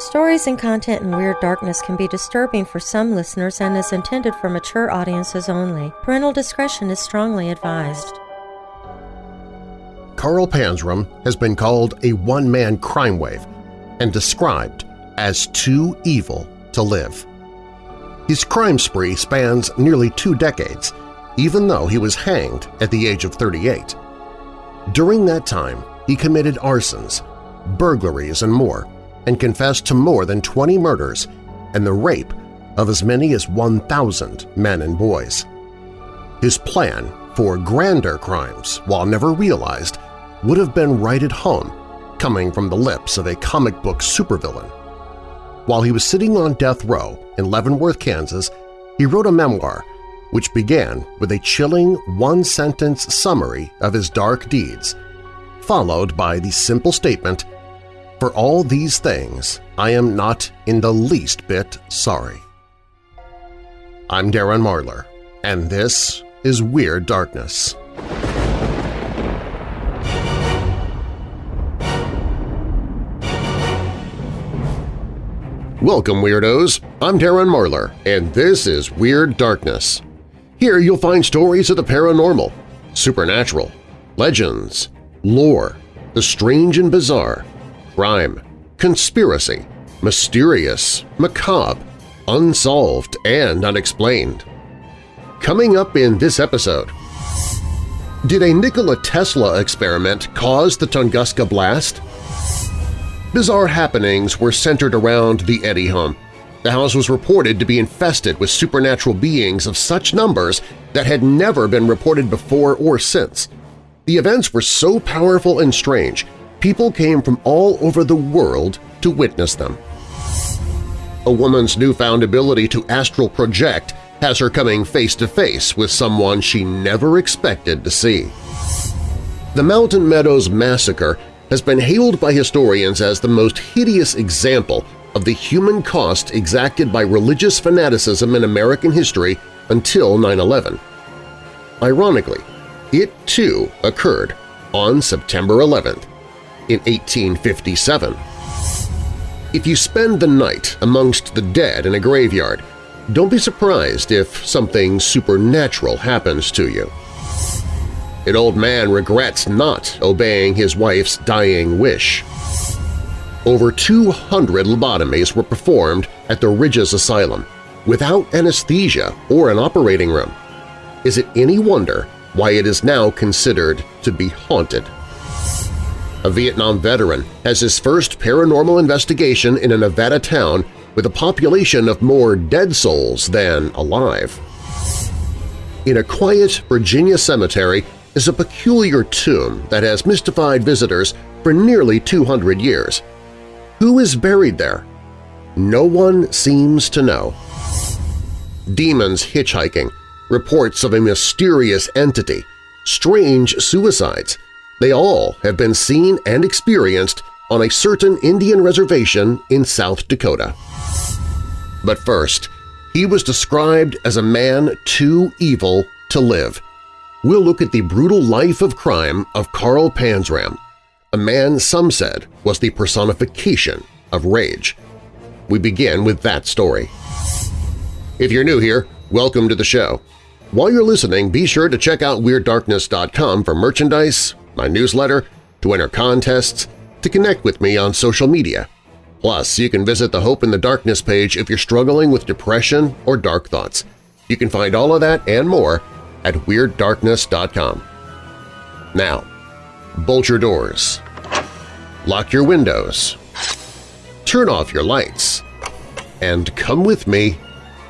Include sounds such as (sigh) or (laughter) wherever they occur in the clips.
Stories and content in Weird Darkness can be disturbing for some listeners and is intended for mature audiences only. Parental discretion is strongly advised. Carl Panzram has been called a one-man crime wave and described as too evil to live. His crime spree spans nearly two decades, even though he was hanged at the age of 38. During that time, he committed arsons, burglaries, and more, and confessed to more than 20 murders and the rape of as many as 1,000 men and boys. His plan for grander crimes, while never realized, would have been right at home, coming from the lips of a comic book supervillain. While he was sitting on death row in Leavenworth, Kansas, he wrote a memoir which began with a chilling one-sentence summary of his dark deeds, followed by the simple statement, For all these things I am not in the least bit sorry. I'm Darren Marlar, and this is Weird Darkness. Welcome, Weirdos! I'm Darren Marlar, and this is Weird Darkness. Here you'll find stories of the paranormal, supernatural, legends, lore, the strange and bizarre, crime, conspiracy, mysterious, macabre, unsolved, and unexplained. Coming up in this episode… Did a Nikola Tesla experiment cause the Tunguska blast? Bizarre happenings were centered around the Eddy home. The house was reported to be infested with supernatural beings of such numbers that had never been reported before or since. The events were so powerful and strange, people came from all over the world to witness them. A woman's newfound ability to astral project has her coming face-to-face -face with someone she never expected to see. The Mountain Meadows Massacre has been hailed by historians as the most hideous example of the human cost exacted by religious fanaticism in American history until 9-11. Ironically, it too occurred on September 11th in 1857. If you spend the night amongst the dead in a graveyard, don't be surprised if something supernatural happens to you. An old man regrets not obeying his wife's dying wish. Over 200 lobotomies were performed at the Ridges Asylum without anesthesia or an operating room. Is it any wonder why it is now considered to be haunted? A Vietnam veteran has his first paranormal investigation in a Nevada town with a population of more dead souls than alive. In a quiet Virginia cemetery is a peculiar tomb that has mystified visitors for nearly 200 years. Who is buried there? No one seems to know. Demons hitchhiking, reports of a mysterious entity, strange suicides – they all have been seen and experienced on a certain Indian reservation in South Dakota. But first, he was described as a man too evil to live – we'll look at the brutal life of crime of Carl Panzram, a man some said was the personification of rage. We begin with that story. If you're new here, welcome to the show. While you're listening, be sure to check out WeirdDarkness.com for merchandise, my newsletter, to enter contests, to connect with me on social media. Plus, you can visit the Hope in the Darkness page if you're struggling with depression or dark thoughts. You can find all of that and more at WeirdDarkness.com. Now, bolt your doors, lock your windows, turn off your lights, and come with me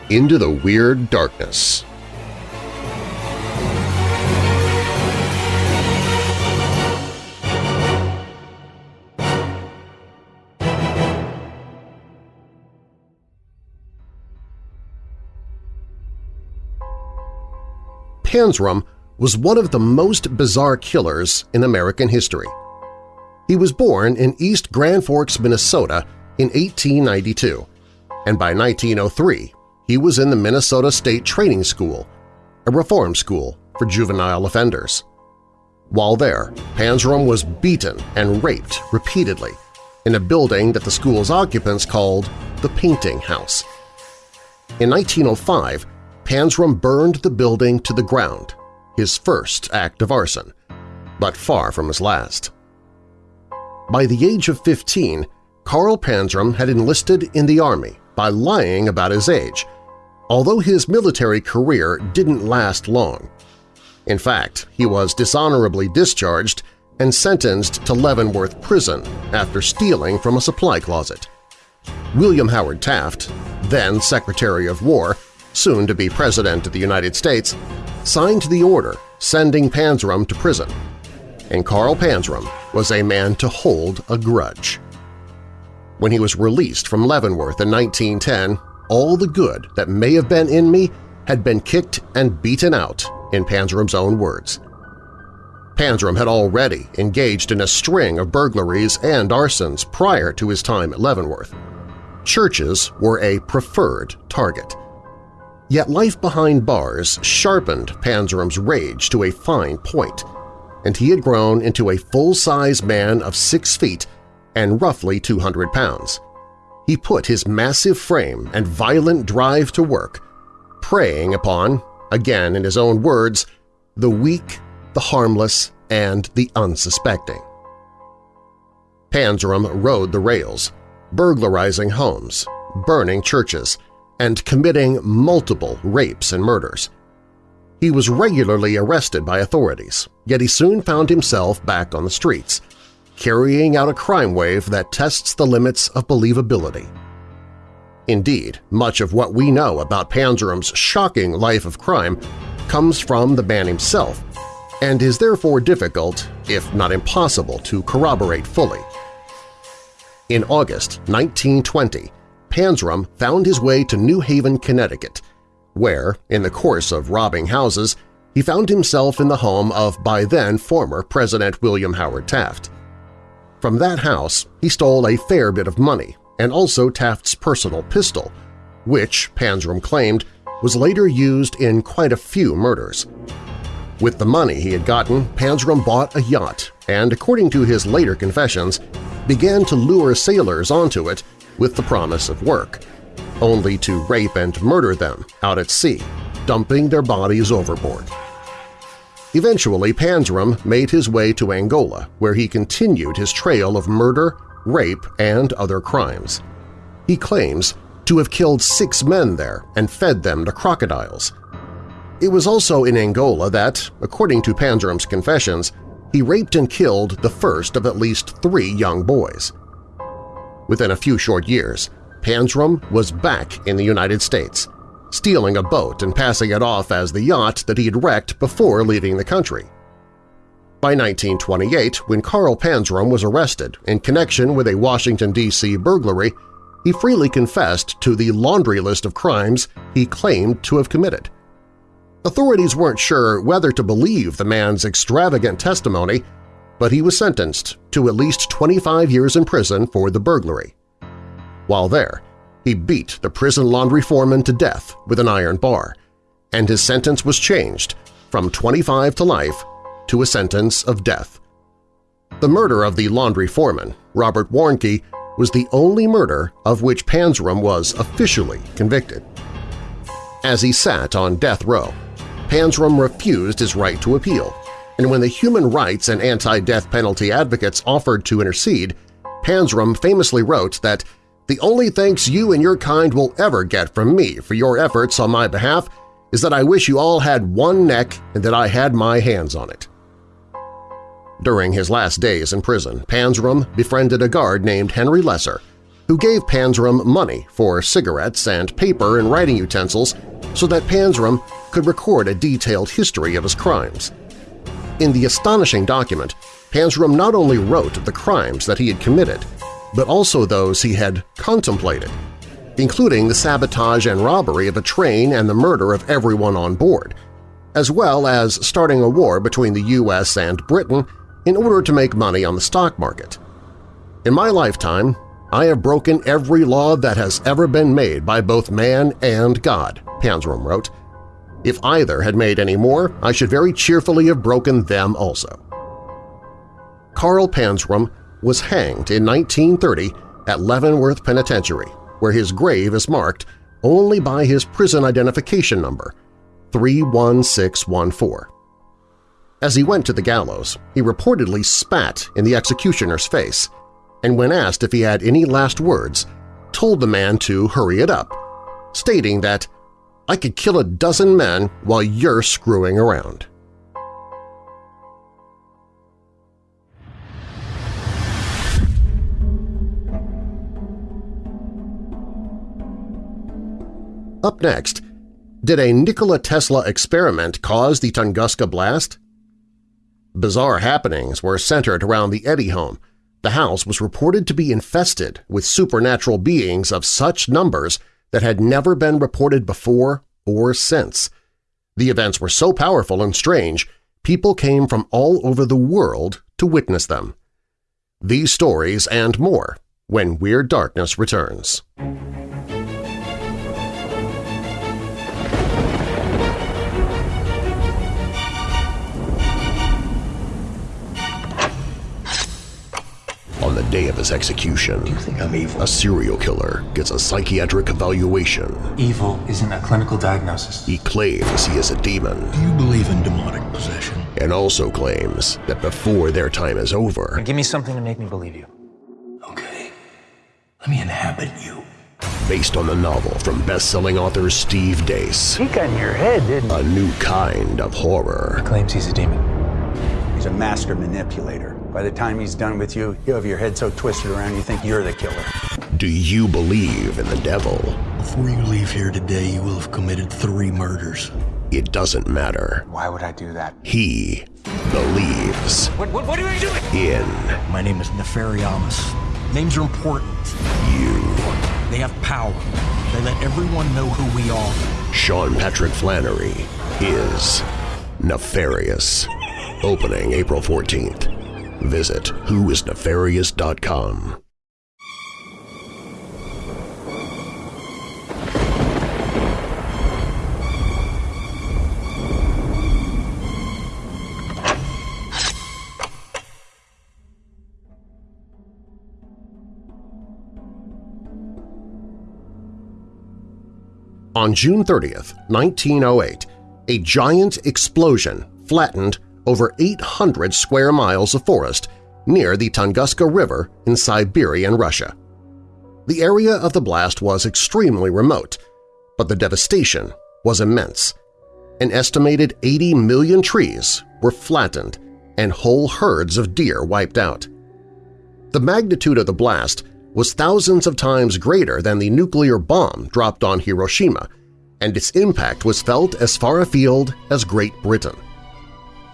into the Weird Darkness. Panzram was one of the most bizarre killers in American history. He was born in East Grand Forks, Minnesota in 1892, and by 1903 he was in the Minnesota State Training School, a reform school for juvenile offenders. While there, Panzram was beaten and raped repeatedly, in a building that the school's occupants called the Painting House. In 1905, Panzram burned the building to the ground, his first act of arson, but far from his last. By the age of 15, Carl Panzram had enlisted in the Army by lying about his age, although his military career didn't last long. In fact, he was dishonorably discharged and sentenced to Leavenworth Prison after stealing from a supply closet. William Howard Taft, then Secretary of War, soon to be President of the United States, signed the order sending Panzram to prison, and Carl Panzram was a man to hold a grudge. When he was released from Leavenworth in 1910, all the good that may have been in me had been kicked and beaten out, in Panzram's own words. Panzram had already engaged in a string of burglaries and arsons prior to his time at Leavenworth. Churches were a preferred target. Yet life behind bars sharpened Panzram's rage to a fine point, and he had grown into a full-size man of six feet and roughly 200 pounds. He put his massive frame and violent drive to work, preying upon, again in his own words, the weak, the harmless, and the unsuspecting. Panzerum rode the rails, burglarizing homes, burning churches, and committing multiple rapes and murders. He was regularly arrested by authorities, yet he soon found himself back on the streets, carrying out a crime wave that tests the limits of believability. Indeed, much of what we know about Panzram's shocking life of crime comes from the man himself and is therefore difficult, if not impossible, to corroborate fully. In August 1920, Panzram found his way to New Haven, Connecticut, where, in the course of robbing houses, he found himself in the home of by-then former President William Howard Taft. From that house, he stole a fair bit of money and also Taft's personal pistol, which, Panzram claimed, was later used in quite a few murders. With the money he had gotten, Panzram bought a yacht and, according to his later confessions, began to lure sailors onto it with the promise of work, only to rape and murder them out at sea, dumping their bodies overboard. Eventually, Panzram made his way to Angola, where he continued his trail of murder, rape, and other crimes. He claims to have killed six men there and fed them to crocodiles. It was also in Angola that, according to Panzram's confessions, he raped and killed the first of at least three young boys. Within a few short years, Panzram was back in the United States, stealing a boat and passing it off as the yacht that he had wrecked before leaving the country. By 1928, when Carl Panzram was arrested in connection with a Washington, D.C. burglary, he freely confessed to the laundry list of crimes he claimed to have committed. Authorities weren't sure whether to believe the man's extravagant testimony, but he was sentenced to at least 25 years in prison for the burglary. While there, he beat the prison laundry foreman to death with an iron bar, and his sentence was changed from 25 to life to a sentence of death. The murder of the laundry foreman, Robert Warnke, was the only murder of which Panzram was officially convicted. As he sat on death row, Panzram refused his right to appeal, and when the human rights and anti-death penalty advocates offered to intercede, Panzram famously wrote that the only thanks you and your kind will ever get from me for your efforts on my behalf is that I wish you all had one neck and that I had my hands on it. During his last days in prison, Panzram befriended a guard named Henry Lesser, who gave Panzram money for cigarettes and paper and writing utensils so that Panzram could record a detailed history of his crimes. In the astonishing document, Panzram not only wrote of the crimes that he had committed, but also those he had contemplated, including the sabotage and robbery of a train and the murder of everyone on board, as well as starting a war between the U.S. and Britain in order to make money on the stock market. In my lifetime, I have broken every law that has ever been made by both man and God, Panzram wrote. If either had made any more, I should very cheerfully have broken them also. Carl Panzram was hanged in 1930 at Leavenworth Penitentiary, where his grave is marked only by his prison identification number, 31614. As he went to the gallows, he reportedly spat in the executioner's face, and when asked if he had any last words, told the man to hurry it up, stating that, I could kill a dozen men while you're screwing around. Up next, did a Nikola Tesla experiment cause the Tunguska blast? Bizarre happenings were centered around the Eddy home. The house was reported to be infested with supernatural beings of such numbers that had never been reported before or since. The events were so powerful and strange, people came from all over the world to witness them. These stories and more when Weird Darkness returns. On the day of his execution, Do you think I'm evil? a serial killer gets a psychiatric evaluation. Evil isn't a clinical diagnosis. He claims he is a demon Do you believe in demonic possession? and also claims that before their time is over, Give me something to make me believe you. Okay. Let me inhabit you. based on the novel from best-selling author Steve Deace, He got in your head, didn't a new kind of horror. Claims he's a demon. He's a master manipulator. By the time he's done with you, you have your head so twisted around you think you're the killer. Do you believe in the devil? Before you leave here today, you will have committed three murders. It doesn't matter. Why would I do that? He believes What, what, what are you doing? in My name is Nefariamus. Names are important. you. They have power. They let everyone know who we are. Sean Patrick Flanery is Nefarious. Opening April 14th. Visit whoisnefarious.com. On June 30th, 1908, a giant explosion flattened over 800 square miles of forest near the Tunguska River in Siberian Russia. The area of the blast was extremely remote, but the devastation was immense. An estimated 80 million trees were flattened and whole herds of deer wiped out. The magnitude of the blast was thousands of times greater than the nuclear bomb dropped on Hiroshima, and its impact was felt as far afield as Great Britain.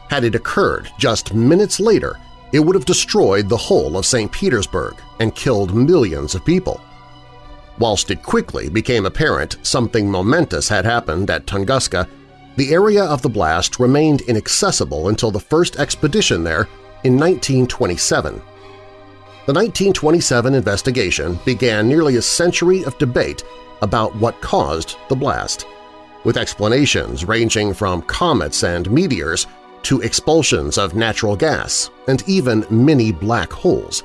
Had it occurred just minutes later, it would have destroyed the whole of St. Petersburg and killed millions of people. Whilst it quickly became apparent something momentous had happened at Tunguska, the area of the blast remained inaccessible until the first expedition there in 1927. The 1927 investigation began nearly a century of debate about what caused the blast, with explanations ranging from comets and meteors to expulsions of natural gas and even mini black holes.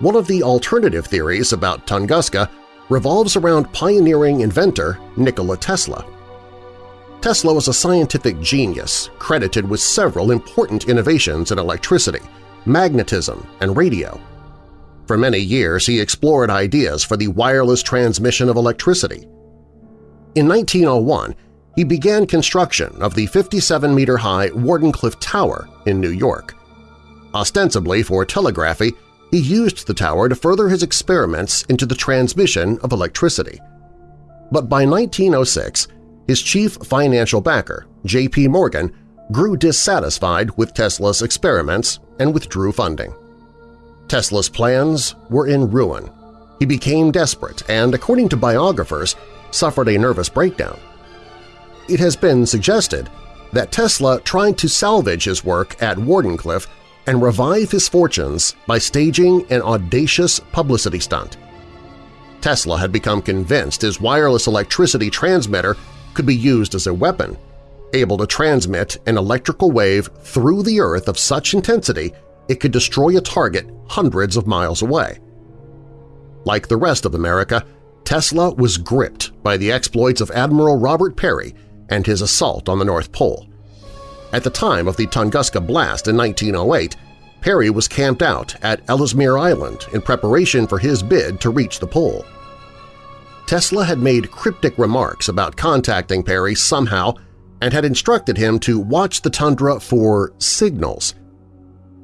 One of the alternative theories about Tunguska revolves around pioneering inventor Nikola Tesla. Tesla was a scientific genius credited with several important innovations in electricity, magnetism, and radio. For many years he explored ideas for the wireless transmission of electricity. In 1901, he began construction of the 57-meter-high Wardenclyffe Tower in New York. Ostensibly for telegraphy, he used the tower to further his experiments into the transmission of electricity. But by 1906, his chief financial backer, J.P. Morgan, grew dissatisfied with Tesla's experiments and withdrew funding. Tesla's plans were in ruin. He became desperate and, according to biographers, suffered a nervous breakdown. It has been suggested that Tesla tried to salvage his work at Wardenclyffe and revive his fortunes by staging an audacious publicity stunt. Tesla had become convinced his wireless electricity transmitter could be used as a weapon, able to transmit an electrical wave through the Earth of such intensity it could destroy a target hundreds of miles away. Like the rest of America, Tesla was gripped by the exploits of Admiral Robert Peary and his assault on the North Pole. At the time of the Tunguska Blast in 1908, Peary was camped out at Ellesmere Island in preparation for his bid to reach the pole. Tesla had made cryptic remarks about contacting Peary somehow and had instructed him to watch the tundra for signals.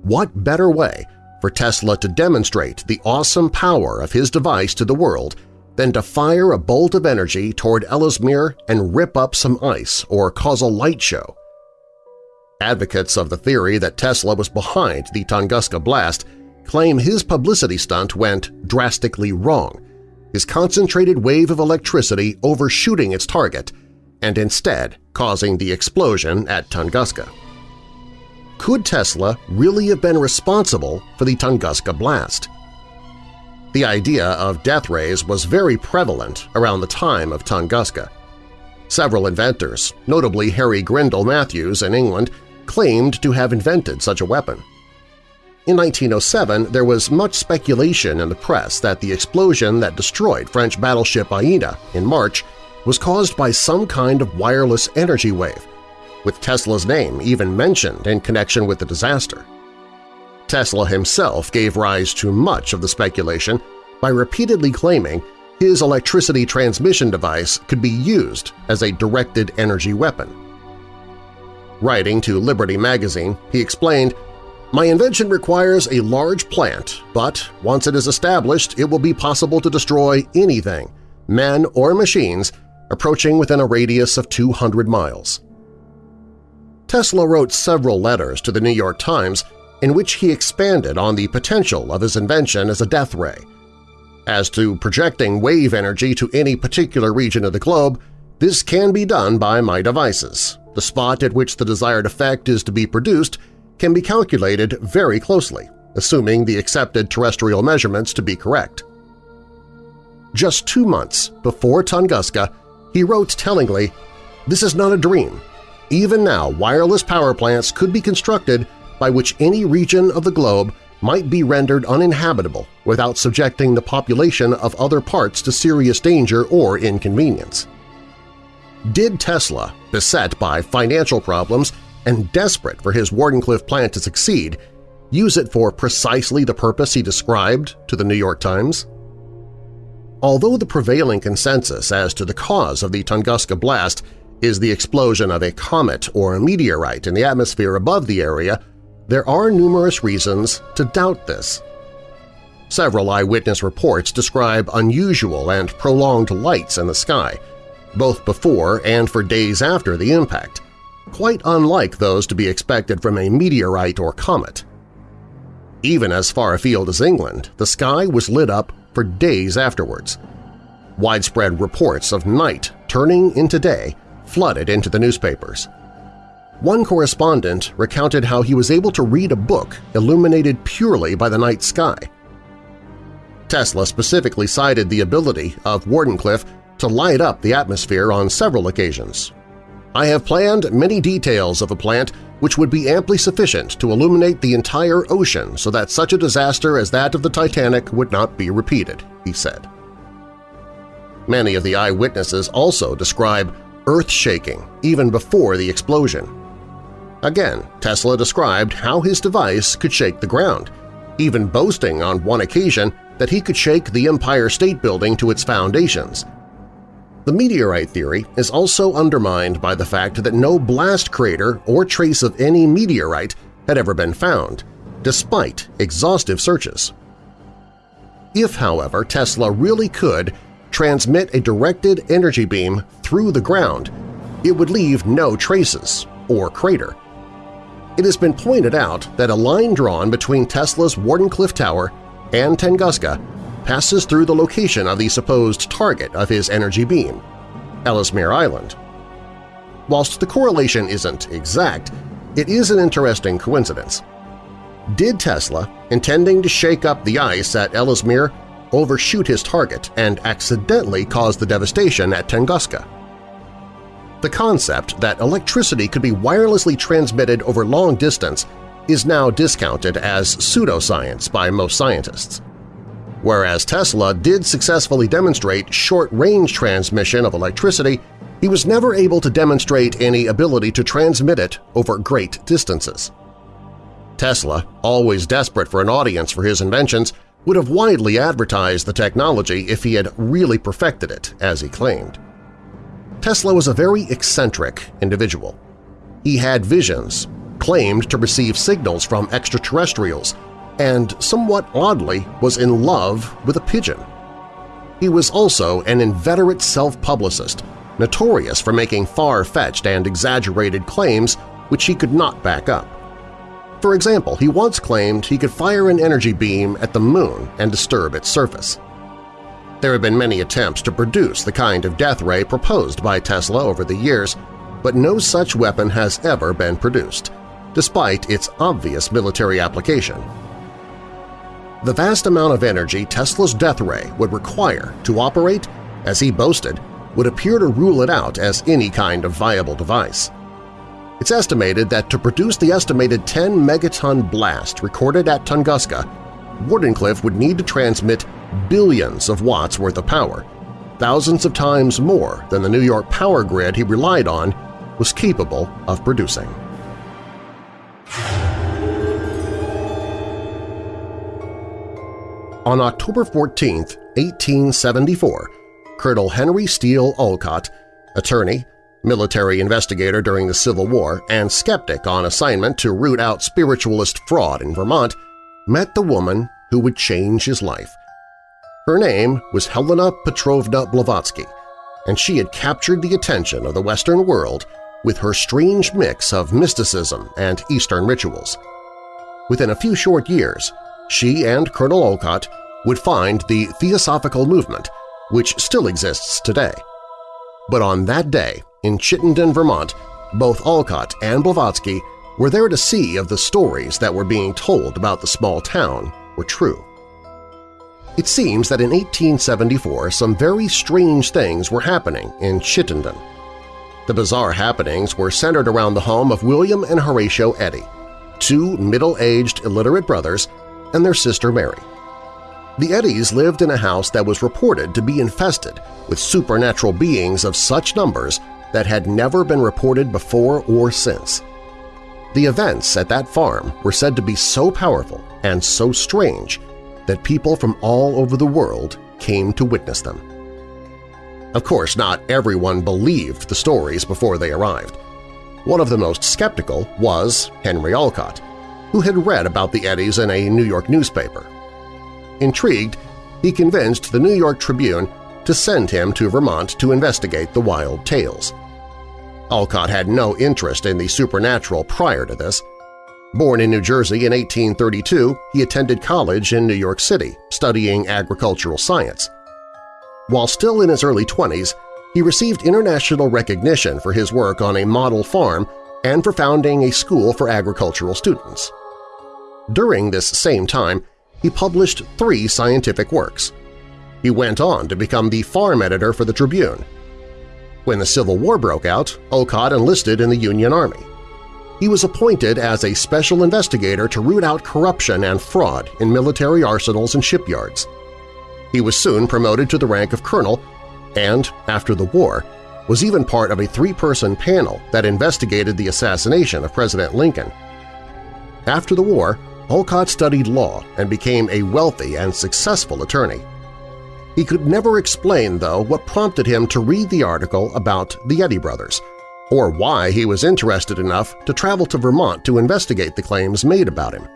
What better way for Tesla to demonstrate the awesome power of his device to the world than to fire a bolt of energy toward Ellesmere and rip up some ice or cause a light show? Advocates of the theory that Tesla was behind the Tunguska blast claim his publicity stunt went drastically wrong, his concentrated wave of electricity overshooting its target and instead causing the explosion at Tunguska. Could Tesla really have been responsible for the Tunguska blast? The idea of death rays was very prevalent around the time of Tunguska. Several inventors, notably Harry Grindell Matthews in England, claimed to have invented such a weapon. In 1907, there was much speculation in the press that the explosion that destroyed French battleship Iéna in March was caused by some kind of wireless energy wave, with Tesla's name even mentioned in connection with the disaster. Tesla himself gave rise to much of the speculation by repeatedly claiming his electricity transmission device could be used as a directed energy weapon. Writing to Liberty magazine, he explained, My invention requires a large plant, but once it is established it will be possible to destroy anything, men or machines, approaching within a radius of 200 miles. Tesla wrote several letters to the New York Times in which he expanded on the potential of his invention as a death ray. As to projecting wave energy to any particular region of the globe, this can be done by my devices, the spot at which the desired effect is to be produced can be calculated very closely, assuming the accepted terrestrial measurements to be correct. Just two months before Tunguska, he wrote tellingly, This is not a dream. Even now, wireless power plants could be constructed by which any region of the globe might be rendered uninhabitable without subjecting the population of other parts to serious danger or inconvenience. Did Tesla, beset by financial problems and desperate for his Wardenclyffe plant to succeed, use it for precisely the purpose he described to the New York Times? Although the prevailing consensus as to the cause of the Tunguska blast is the explosion of a comet or a meteorite in the atmosphere above the area, there are numerous reasons to doubt this. Several eyewitness reports describe unusual and prolonged lights in the sky, both before and for days after the impact, quite unlike those to be expected from a meteorite or comet. Even as far afield as England, the sky was lit up for days afterwards. Widespread reports of night turning into day flooded into the newspapers. One correspondent recounted how he was able to read a book illuminated purely by the night sky. Tesla specifically cited the ability of Wardenclyffe to light up the atmosphere on several occasions. I have planned many details of a plant which would be amply sufficient to illuminate the entire ocean so that such a disaster as that of the Titanic would not be repeated, he said. Many of the eyewitnesses also describe earth-shaking even before the explosion. Again, Tesla described how his device could shake the ground, even boasting on one occasion that he could shake the Empire State Building to its foundations, the meteorite theory is also undermined by the fact that no blast crater or trace of any meteorite had ever been found, despite exhaustive searches. If, however, Tesla really could transmit a directed energy beam through the ground, it would leave no traces or crater. It has been pointed out that a line drawn between Tesla's Wardenclyffe Tower and Tunguska passes through the location of the supposed target of his energy beam, Ellesmere Island. Whilst the correlation isn't exact, it is an interesting coincidence. Did Tesla, intending to shake up the ice at Ellesmere, overshoot his target and accidentally cause the devastation at Tunguska? The concept that electricity could be wirelessly transmitted over long distance is now discounted as pseudoscience by most scientists. Whereas Tesla did successfully demonstrate short-range transmission of electricity, he was never able to demonstrate any ability to transmit it over great distances. Tesla, always desperate for an audience for his inventions, would have widely advertised the technology if he had really perfected it, as he claimed. Tesla was a very eccentric individual. He had visions, claimed to receive signals from extraterrestrials, and somewhat oddly was in love with a pigeon. He was also an inveterate self-publicist, notorious for making far-fetched and exaggerated claims which he could not back up. For example, he once claimed he could fire an energy beam at the moon and disturb its surface. There have been many attempts to produce the kind of death ray proposed by Tesla over the years, but no such weapon has ever been produced, despite its obvious military application. The vast amount of energy Tesla's death ray would require to operate, as he boasted, would appear to rule it out as any kind of viable device. It's estimated that to produce the estimated 10 megaton blast recorded at Tunguska, Wardenclyffe would need to transmit billions of watts worth of power, thousands of times more than the New York power grid he relied on was capable of producing. On October 14, 1874, Colonel Henry Steele Olcott, attorney, military investigator during the Civil War, and skeptic on assignment to root out spiritualist fraud in Vermont, met the woman who would change his life. Her name was Helena Petrovna Blavatsky, and she had captured the attention of the Western world with her strange mix of mysticism and Eastern rituals. Within a few short years, she and Colonel Olcott would find the Theosophical movement, which still exists today. But on that day, in Chittenden, Vermont, both Olcott and Blavatsky were there to see of the stories that were being told about the small town were true. It seems that in 1874 some very strange things were happening in Chittenden. The bizarre happenings were centered around the home of William and Horatio Eddy, two middle-aged illiterate brothers, and their sister Mary. The Eddies lived in a house that was reported to be infested with supernatural beings of such numbers that had never been reported before or since. The events at that farm were said to be so powerful and so strange that people from all over the world came to witness them. Of course, not everyone believed the stories before they arrived. One of the most skeptical was Henry Olcott, who had read about the Eddies in a New York newspaper. Intrigued, he convinced the New York Tribune to send him to Vermont to investigate the wild tales. Olcott had no interest in the supernatural prior to this. Born in New Jersey in 1832, he attended college in New York City, studying agricultural science. While still in his early 20s, he received international recognition for his work on a model farm and for founding a school for agricultural students. During this same time, he published three scientific works. He went on to become the farm editor for the Tribune. When the Civil War broke out, Olcott enlisted in the Union Army. He was appointed as a special investigator to root out corruption and fraud in military arsenals and shipyards. He was soon promoted to the rank of colonel and, after the war, was even part of a three-person panel that investigated the assassination of President Lincoln. After the war, Olcott studied law and became a wealthy and successful attorney. He could never explain, though, what prompted him to read the article about the Eddy brothers, or why he was interested enough to travel to Vermont to investigate the claims made about him.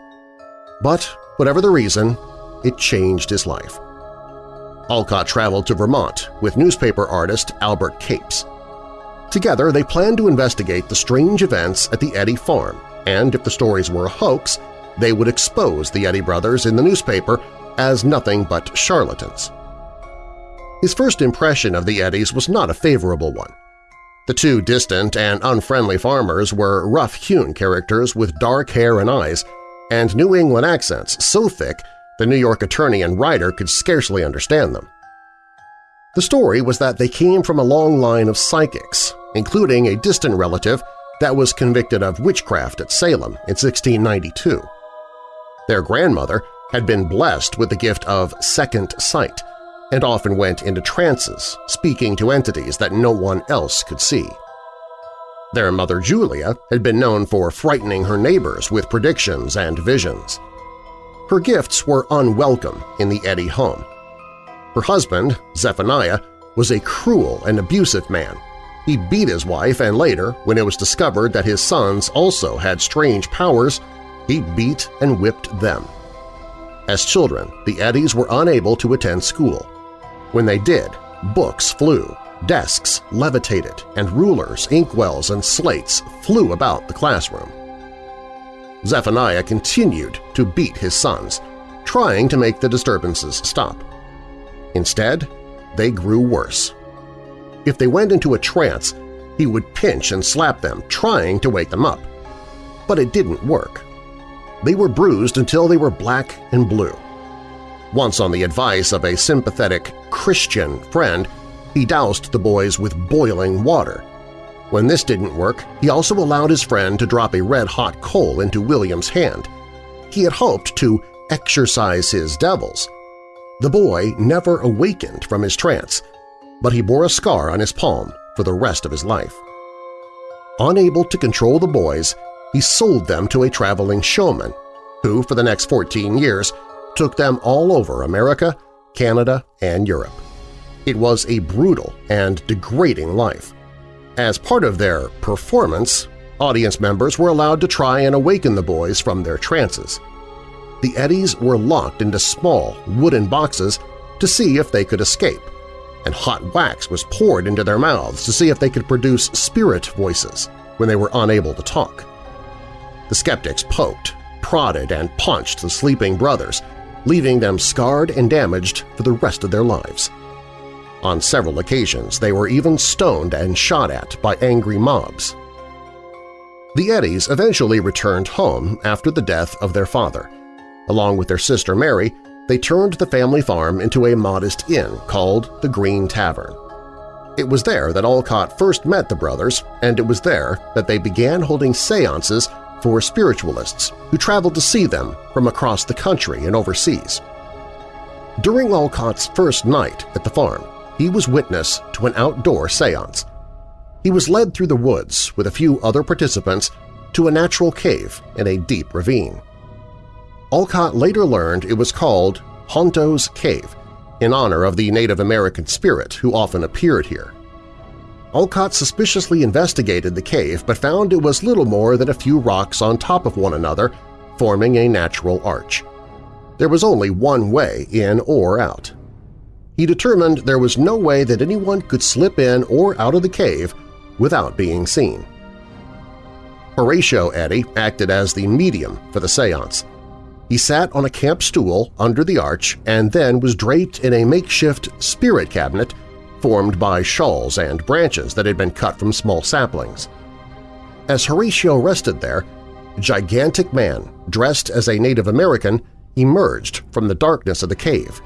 But whatever the reason, it changed his life. Olcott traveled to Vermont with newspaper artist Albert Capes. Together, they planned to investigate the strange events at the Eddy farm, and if the stories were a hoax, they would expose the Eddy brothers in the newspaper as nothing but charlatans. His first impression of the Eddys was not a favorable one. The two distant and unfriendly farmers were rough-hewn characters with dark hair and eyes, and New England accents so thick the New York attorney and writer could scarcely understand them. The story was that they came from a long line of psychics, including a distant relative that was convicted of witchcraft at Salem in 1692. Their grandmother had been blessed with the gift of second sight and often went into trances, speaking to entities that no one else could see. Their mother Julia had been known for frightening her neighbors with predictions and visions. Her gifts were unwelcome in the Eddy home. Her husband, Zephaniah, was a cruel and abusive man. He beat his wife and later, when it was discovered that his sons also had strange powers, he beat and whipped them. As children, the Eddys were unable to attend school. When they did, books flew, desks levitated, and rulers, inkwells, and slates flew about the classroom. Zephaniah continued to beat his sons, trying to make the disturbances stop. Instead, they grew worse. If they went into a trance, he would pinch and slap them, trying to wake them up. But it didn't work. They were bruised until they were black and blue. Once on the advice of a sympathetic Christian friend, he doused the boys with boiling water. When this didn't work, he also allowed his friend to drop a red-hot coal into William's hand. He had hoped to exorcise his devils. The boy never awakened from his trance, but he bore a scar on his palm for the rest of his life. Unable to control the boys, he sold them to a traveling showman, who for the next 14 years took them all over America, Canada, and Europe. It was a brutal and degrading life. As part of their performance, audience members were allowed to try and awaken the boys from their trances. The Eddies were locked into small wooden boxes to see if they could escape, and hot wax was poured into their mouths to see if they could produce spirit voices when they were unable to talk. The skeptics poked, prodded, and punched the sleeping brothers, leaving them scarred and damaged for the rest of their lives. On several occasions, they were even stoned and shot at by angry mobs. The Eddies eventually returned home after the death of their father. Along with their sister Mary, they turned the family farm into a modest inn called the Green Tavern. It was there that Olcott first met the brothers, and it was there that they began holding seances for spiritualists who traveled to see them from across the country and overseas. During Olcott's first night at the farm, he was witness to an outdoor seance. He was led through the woods with a few other participants to a natural cave in a deep ravine. Alcott later learned it was called Honto's Cave, in honor of the Native American spirit who often appeared here. Olcott suspiciously investigated the cave but found it was little more than a few rocks on top of one another, forming a natural arch. There was only one way in or out. He determined there was no way that anyone could slip in or out of the cave without being seen. Horatio Eddy acted as the medium for the seance. He sat on a camp stool under the arch and then was draped in a makeshift spirit cabinet formed by shawls and branches that had been cut from small saplings. As Horatio rested there, a gigantic man dressed as a Native American emerged from the darkness of the cave.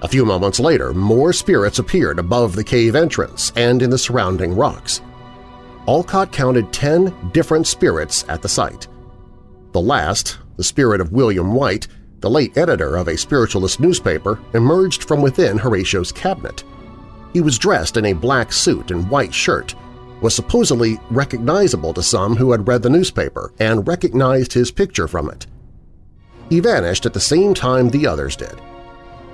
A few moments later, more spirits appeared above the cave entrance and in the surrounding rocks. Olcott counted ten different spirits at the site. The last, the spirit of William White, the late editor of a spiritualist newspaper, emerged from within Horatio's cabinet. He was dressed in a black suit and white shirt, was supposedly recognizable to some who had read the newspaper and recognized his picture from it. He vanished at the same time the others did.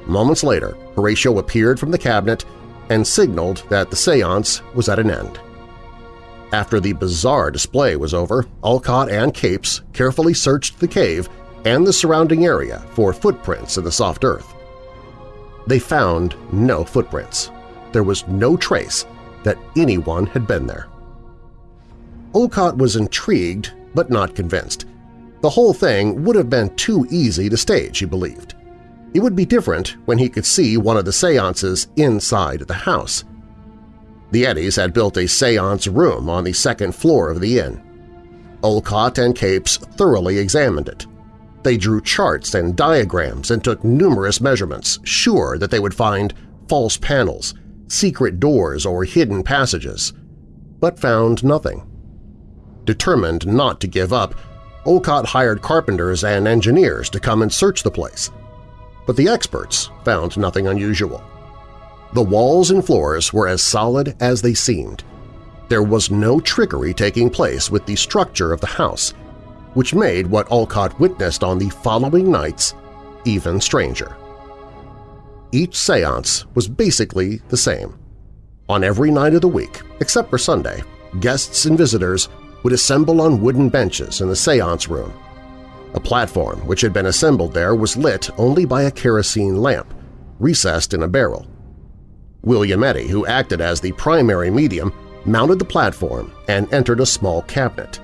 Moments later, Horatio appeared from the cabinet and signaled that the seance was at an end. After the bizarre display was over, Olcott and Capes carefully searched the cave and the surrounding area for footprints in the soft earth. They found no footprints there was no trace that anyone had been there. Olcott was intrigued but not convinced. The whole thing would have been too easy to stage, he believed. It would be different when he could see one of the seances inside the house. The Eddies had built a seance room on the second floor of the inn. Olcott and Capes thoroughly examined it. They drew charts and diagrams and took numerous measurements, sure that they would find false panels, secret doors or hidden passages, but found nothing. Determined not to give up, Olcott hired carpenters and engineers to come and search the place. But the experts found nothing unusual. The walls and floors were as solid as they seemed. There was no trickery taking place with the structure of the house, which made what Olcott witnessed on the following nights even stranger. Each seance was basically the same. On every night of the week, except for Sunday, guests and visitors would assemble on wooden benches in the seance room. A platform which had been assembled there was lit only by a kerosene lamp, recessed in a barrel. William Eddy, who acted as the primary medium, mounted the platform and entered a small cabinet.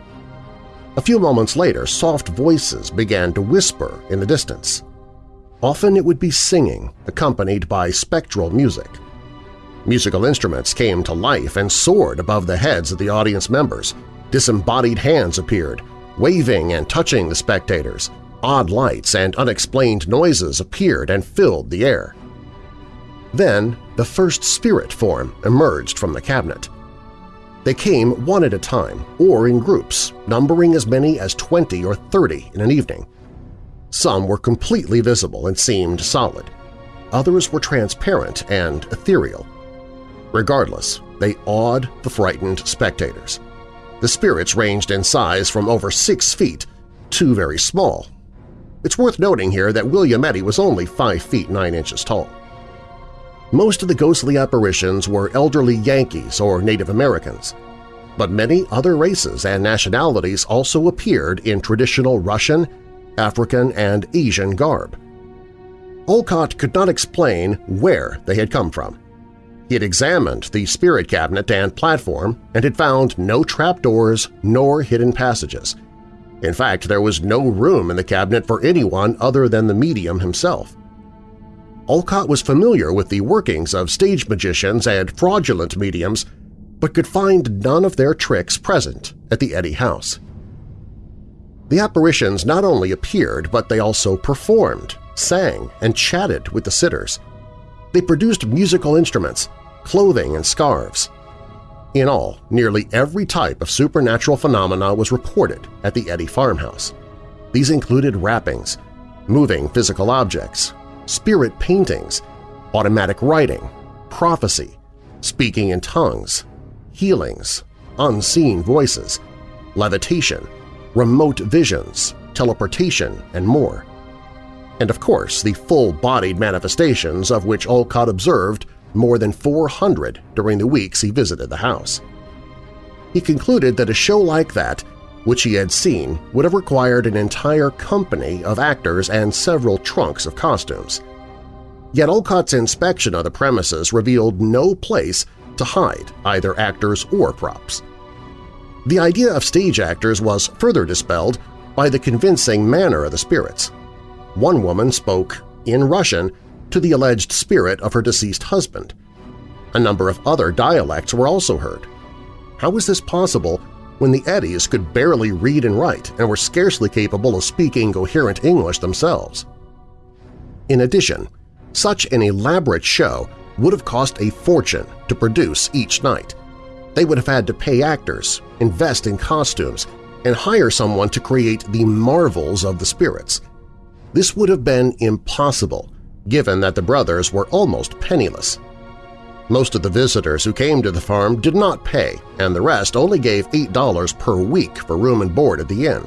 A few moments later, soft voices began to whisper in the distance. Often it would be singing, accompanied by spectral music. Musical instruments came to life and soared above the heads of the audience members, Disembodied hands appeared, waving and touching the spectators. Odd lights and unexplained noises appeared and filled the air. Then the first spirit form emerged from the cabinet. They came one at a time or in groups, numbering as many as 20 or 30 in an evening. Some were completely visible and seemed solid. Others were transparent and ethereal. Regardless, they awed the frightened spectators. The spirits ranged in size from over six feet to very small. It's worth noting here that William Eddy was only 5 feet 9 inches tall. Most of the ghostly apparitions were elderly Yankees or Native Americans, but many other races and nationalities also appeared in traditional Russian, African, and Asian garb. Olcott could not explain where they had come from. He had examined the spirit cabinet and platform and had found no trapdoors nor hidden passages. In fact, there was no room in the cabinet for anyone other than the medium himself. Olcott was familiar with the workings of stage magicians and fraudulent mediums, but could find none of their tricks present at the Eddy house. The apparitions not only appeared, but they also performed, sang, and chatted with the sitters. They produced musical instruments, clothing, and scarves. In all, nearly every type of supernatural phenomena was reported at the Eddy farmhouse. These included rappings, moving physical objects, spirit paintings, automatic writing, prophecy, speaking in tongues, healings, unseen voices, levitation, remote visions, teleportation, and more. And of course, the full-bodied manifestations of which Olcott observed more than 400 during the weeks he visited the house. He concluded that a show like that, which he had seen, would have required an entire company of actors and several trunks of costumes. Yet Olcott's inspection of the premises revealed no place to hide either actors or props. The idea of stage actors was further dispelled by the convincing manner of the spirits. One woman spoke in Russian to the alleged spirit of her deceased husband. A number of other dialects were also heard. How was this possible when the Eddies could barely read and write and were scarcely capable of speaking coherent English themselves? In addition, such an elaborate show would have cost a fortune to produce each night. They would have had to pay actors, invest in costumes, and hire someone to create the marvels of the spirits. This would have been impossible given that the brothers were almost penniless. Most of the visitors who came to the farm did not pay, and the rest only gave $8 per week for room and board at the inn.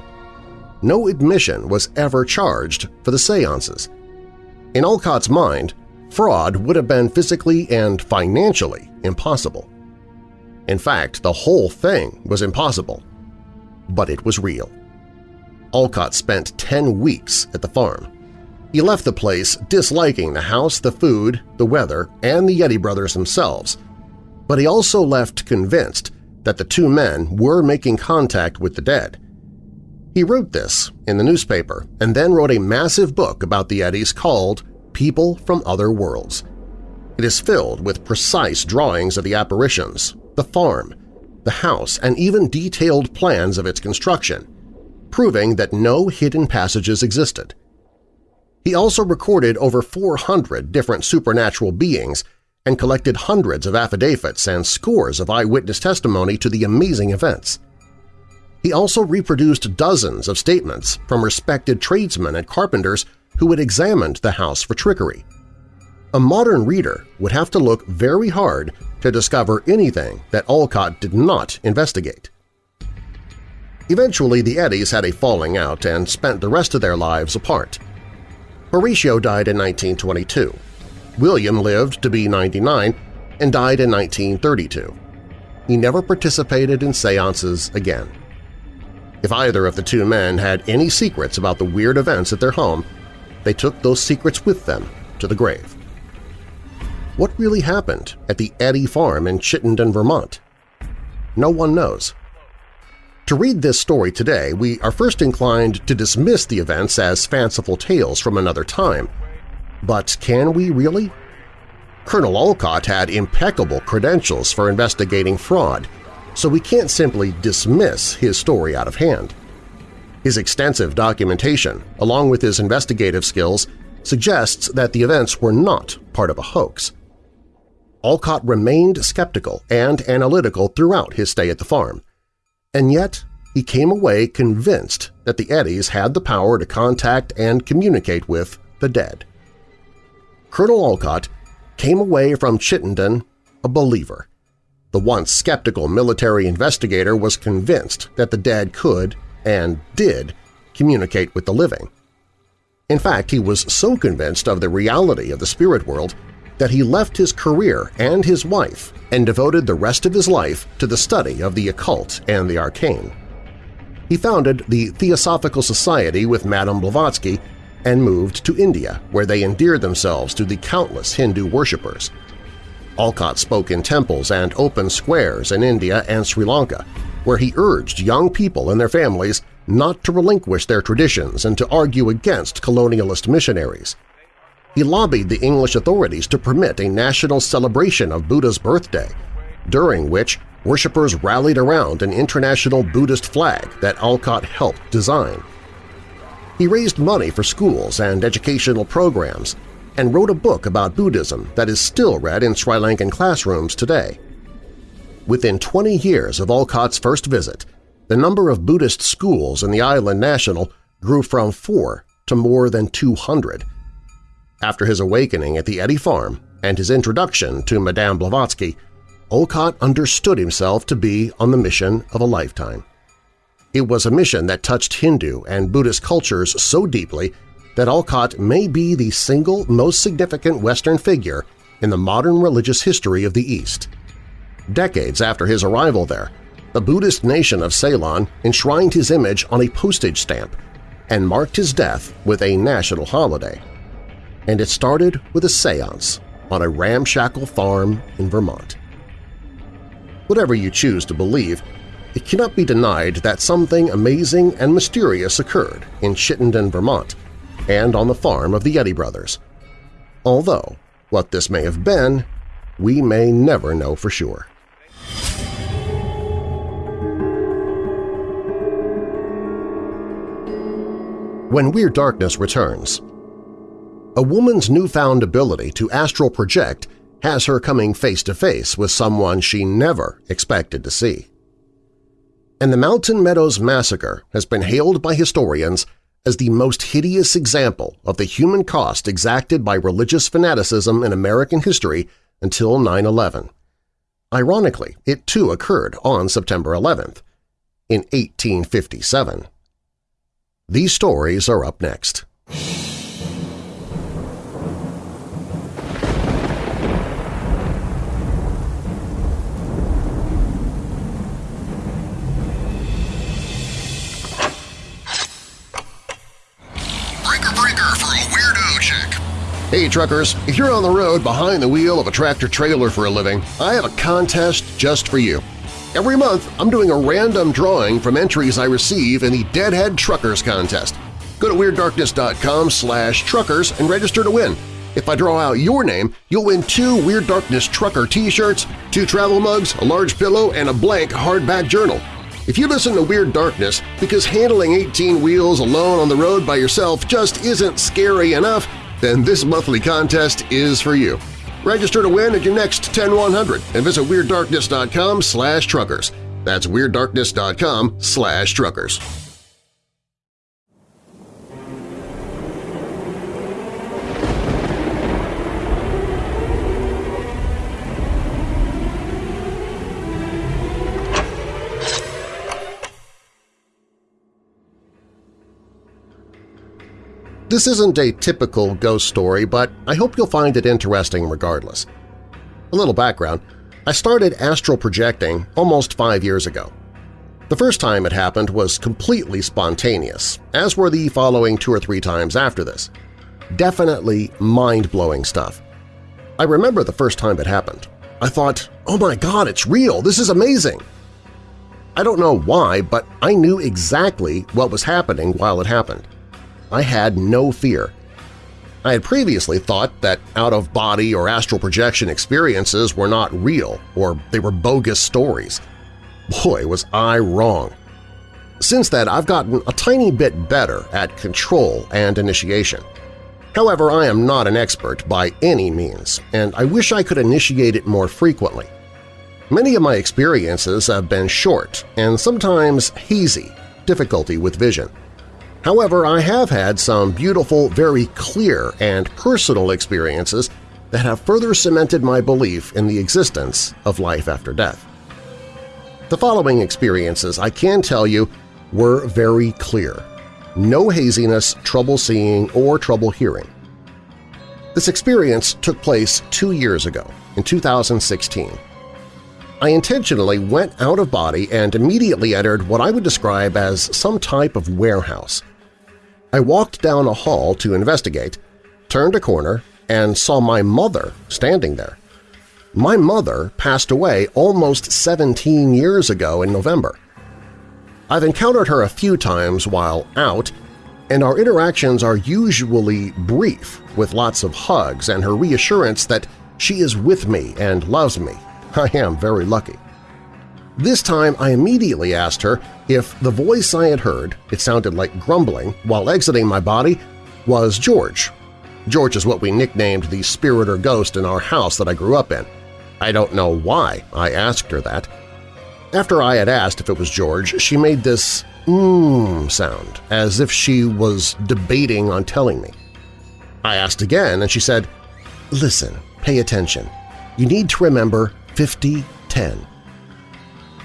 No admission was ever charged for the seances. In Olcott's mind, fraud would have been physically and financially impossible. In fact, the whole thing was impossible. But it was real. Olcott spent 10 weeks at the farm. He left the place disliking the house, the food, the weather, and the Eddy brothers themselves, but he also left convinced that the two men were making contact with the dead. He wrote this in the newspaper and then wrote a massive book about the Eddys called People from Other Worlds. It is filled with precise drawings of the apparitions, the farm, the house, and even detailed plans of its construction, proving that no hidden passages existed. He also recorded over 400 different supernatural beings and collected hundreds of affidavits and scores of eyewitness testimony to the amazing events. He also reproduced dozens of statements from respected tradesmen and carpenters who had examined the house for trickery. A modern reader would have to look very hard to discover anything that Olcott did not investigate. Eventually, the Eddies had a falling out and spent the rest of their lives apart. Horatio died in 1922. William lived to be 99 and died in 1932. He never participated in seances again. If either of the two men had any secrets about the weird events at their home, they took those secrets with them to the grave. What really happened at the Eddy Farm in Chittenden, Vermont? No one knows. To read this story today, we are first inclined to dismiss the events as fanciful tales from another time. But can we really? Colonel Olcott had impeccable credentials for investigating fraud, so we can't simply dismiss his story out of hand. His extensive documentation, along with his investigative skills, suggests that the events were not part of a hoax. Olcott remained skeptical and analytical throughout his stay at the farm, and yet he came away convinced that the Eddies had the power to contact and communicate with the dead. Colonel Olcott came away from Chittenden a believer. The once skeptical military investigator was convinced that the dead could, and did, communicate with the living. In fact, he was so convinced of the reality of the spirit world that he left his career and his wife and devoted the rest of his life to the study of the occult and the arcane. He founded the Theosophical Society with Madame Blavatsky and moved to India, where they endeared themselves to the countless Hindu worshippers. Olcott spoke in temples and open squares in India and Sri Lanka, where he urged young people and their families not to relinquish their traditions and to argue against colonialist missionaries. He lobbied the English authorities to permit a national celebration of Buddha's birthday, during which worshippers rallied around an international Buddhist flag that Olcott helped design. He raised money for schools and educational programs and wrote a book about Buddhism that is still read in Sri Lankan classrooms today. Within 20 years of Olcott's first visit, the number of Buddhist schools in the island national grew from four to more than 200. After his awakening at the Eddy Farm and his introduction to Madame Blavatsky, Olcott understood himself to be on the mission of a lifetime. It was a mission that touched Hindu and Buddhist cultures so deeply that Olcott may be the single most significant Western figure in the modern religious history of the East. Decades after his arrival there, the Buddhist nation of Ceylon enshrined his image on a postage stamp and marked his death with a national holiday. And it started with a seance on a ramshackle farm in Vermont. Whatever you choose to believe, it cannot be denied that something amazing and mysterious occurred in Chittenden, Vermont, and on the farm of the Eddy brothers. Although, what this may have been, we may never know for sure. When Weird Darkness returns, a woman's newfound ability to astral project has her coming face-to-face -face with someone she never expected to see. And the Mountain Meadows Massacre has been hailed by historians as the most hideous example of the human cost exacted by religious fanaticism in American history until 9-11. Ironically, it too occurred on September 11th, in 1857. These stories are up next. Hey truckers, if you're on the road behind the wheel of a tractor-trailer for a living, I have a contest just for you. Every month, I'm doing a random drawing from entries I receive in the Deadhead Truckers Contest. Go to WeirdDarkness.com slash truckers and register to win. If I draw out your name, you'll win two Weird Darkness Trucker t-shirts, two travel mugs, a large pillow, and a blank hardback journal. If you listen to Weird Darkness because handling 18 wheels alone on the road by yourself just isn't scary enough, then this monthly contest is for you. Register to win at your next 10100 and visit WeirdDarkness.com slash truckers. That's WeirdDarkness.com slash truckers. This isn't a typical ghost story, but I hope you'll find it interesting regardless. A little background. I started astral projecting almost five years ago. The first time it happened was completely spontaneous, as were the following two or three times after this. Definitely mind-blowing stuff. I remember the first time it happened. I thought, oh my god, it's real! This is amazing! I don't know why, but I knew exactly what was happening while it happened. I had no fear. I had previously thought that out-of-body or astral projection experiences were not real or they were bogus stories. Boy, was I wrong. Since then, I've gotten a tiny bit better at control and initiation. However, I am not an expert by any means, and I wish I could initiate it more frequently. Many of my experiences have been short and sometimes hazy, difficulty with vision. However, I have had some beautiful, very clear and personal experiences that have further cemented my belief in the existence of life after death. The following experiences, I can tell you, were very clear. No haziness, trouble seeing, or trouble hearing. This experience took place two years ago, in 2016. I intentionally went out of body and immediately entered what I would describe as some type of warehouse. I walked down a hall to investigate, turned a corner, and saw my mother standing there. My mother passed away almost 17 years ago in November. I've encountered her a few times while out, and our interactions are usually brief, with lots of hugs and her reassurance that she is with me and loves me. (laughs) I am very lucky. This time I immediately asked her if the voice I had heard, it sounded like grumbling, while exiting my body, was George. George is what we nicknamed the spirit or ghost in our house that I grew up in. I don't know why I asked her that. After I had asked if it was George, she made this mmm sound, as if she was debating on telling me. I asked again, and she said, Listen, pay attention. You need to remember 50-10.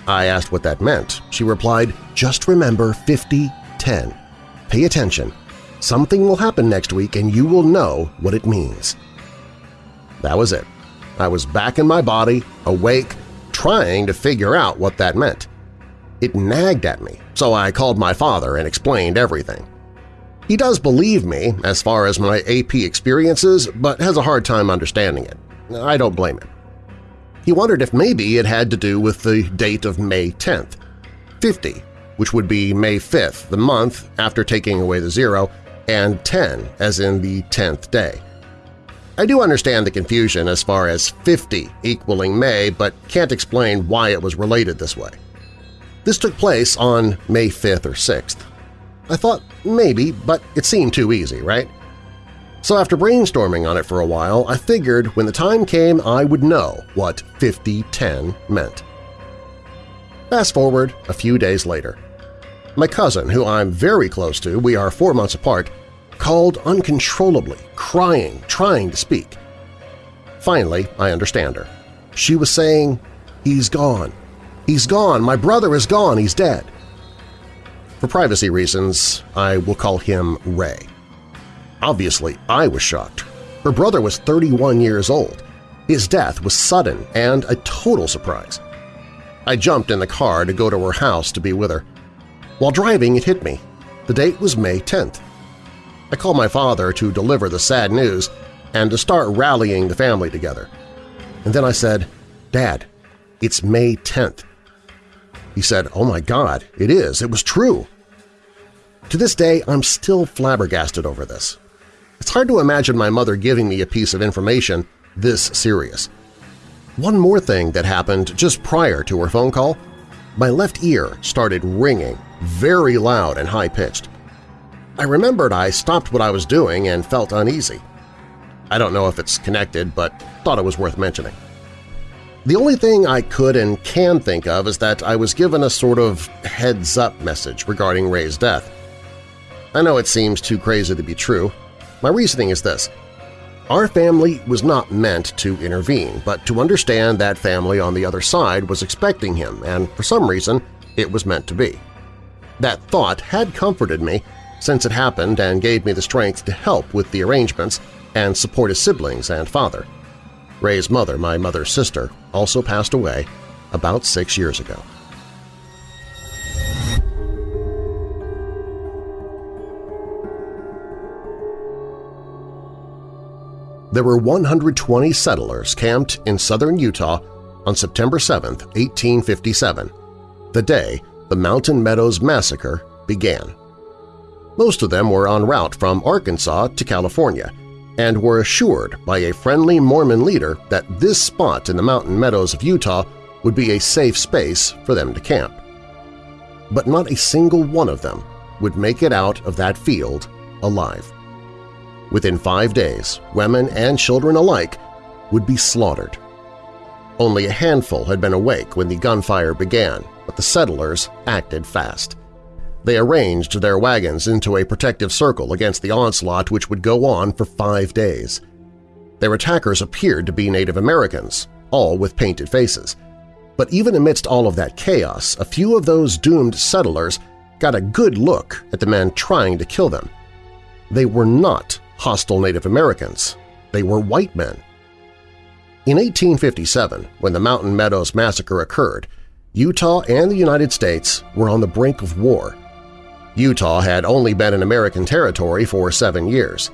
I asked what that meant. She replied, just remember 50-10. Pay attention. Something will happen next week and you will know what it means. That was it. I was back in my body, awake, trying to figure out what that meant. It nagged at me, so I called my father and explained everything. He does believe me as far as my AP experiences, but has a hard time understanding it. I don't blame him. He wondered if maybe it had to do with the date of May 10th, 50, which would be May 5th, the month after taking away the zero, and 10 as in the 10th day. I do understand the confusion as far as 50 equaling May, but can't explain why it was related this way. This took place on May 5th or 6th. I thought maybe, but it seemed too easy, right? So after brainstorming on it for a while, I figured when the time came I would know what 50-10 meant. Fast forward a few days later. My cousin, who I'm very close to, we are four months apart, called uncontrollably, crying, trying to speak. Finally, I understand her. She was saying, he's gone. He's gone. My brother is gone. He's dead. For privacy reasons, I will call him Ray. Obviously, I was shocked. Her brother was 31 years old. His death was sudden and a total surprise. I jumped in the car to go to her house to be with her. While driving, it hit me. The date was May 10th. I called my father to deliver the sad news and to start rallying the family together. And then I said, Dad, it's May 10th. He said, oh my God, it is. It was true. To this day, I'm still flabbergasted over this. It's hard to imagine my mother giving me a piece of information this serious. One more thing that happened just prior to her phone call, my left ear started ringing, very loud and high-pitched. I remembered I stopped what I was doing and felt uneasy. I don't know if it's connected, but thought it was worth mentioning. The only thing I could and can think of is that I was given a sort of heads-up message regarding Ray's death. I know it seems too crazy to be true. My reasoning is this. Our family was not meant to intervene, but to understand that family on the other side was expecting him, and for some reason it was meant to be. That thought had comforted me since it happened and gave me the strength to help with the arrangements and support his siblings and father. Ray's mother, my mother's sister, also passed away about six years ago. There were 120 settlers camped in southern Utah on September 7, 1857, the day the Mountain Meadows Massacre began. Most of them were en route from Arkansas to California and were assured by a friendly Mormon leader that this spot in the mountain meadows of Utah would be a safe space for them to camp. But not a single one of them would make it out of that field alive. Within five days, women and children alike would be slaughtered. Only a handful had been awake when the gunfire began, but the settlers acted fast. They arranged their wagons into a protective circle against the onslaught which would go on for five days. Their attackers appeared to be Native Americans, all with painted faces. But even amidst all of that chaos, a few of those doomed settlers got a good look at the men trying to kill them. They were not hostile Native Americans. They were white men. In 1857, when the Mountain Meadows Massacre occurred, Utah and the United States were on the brink of war. Utah had only been an American territory for seven years.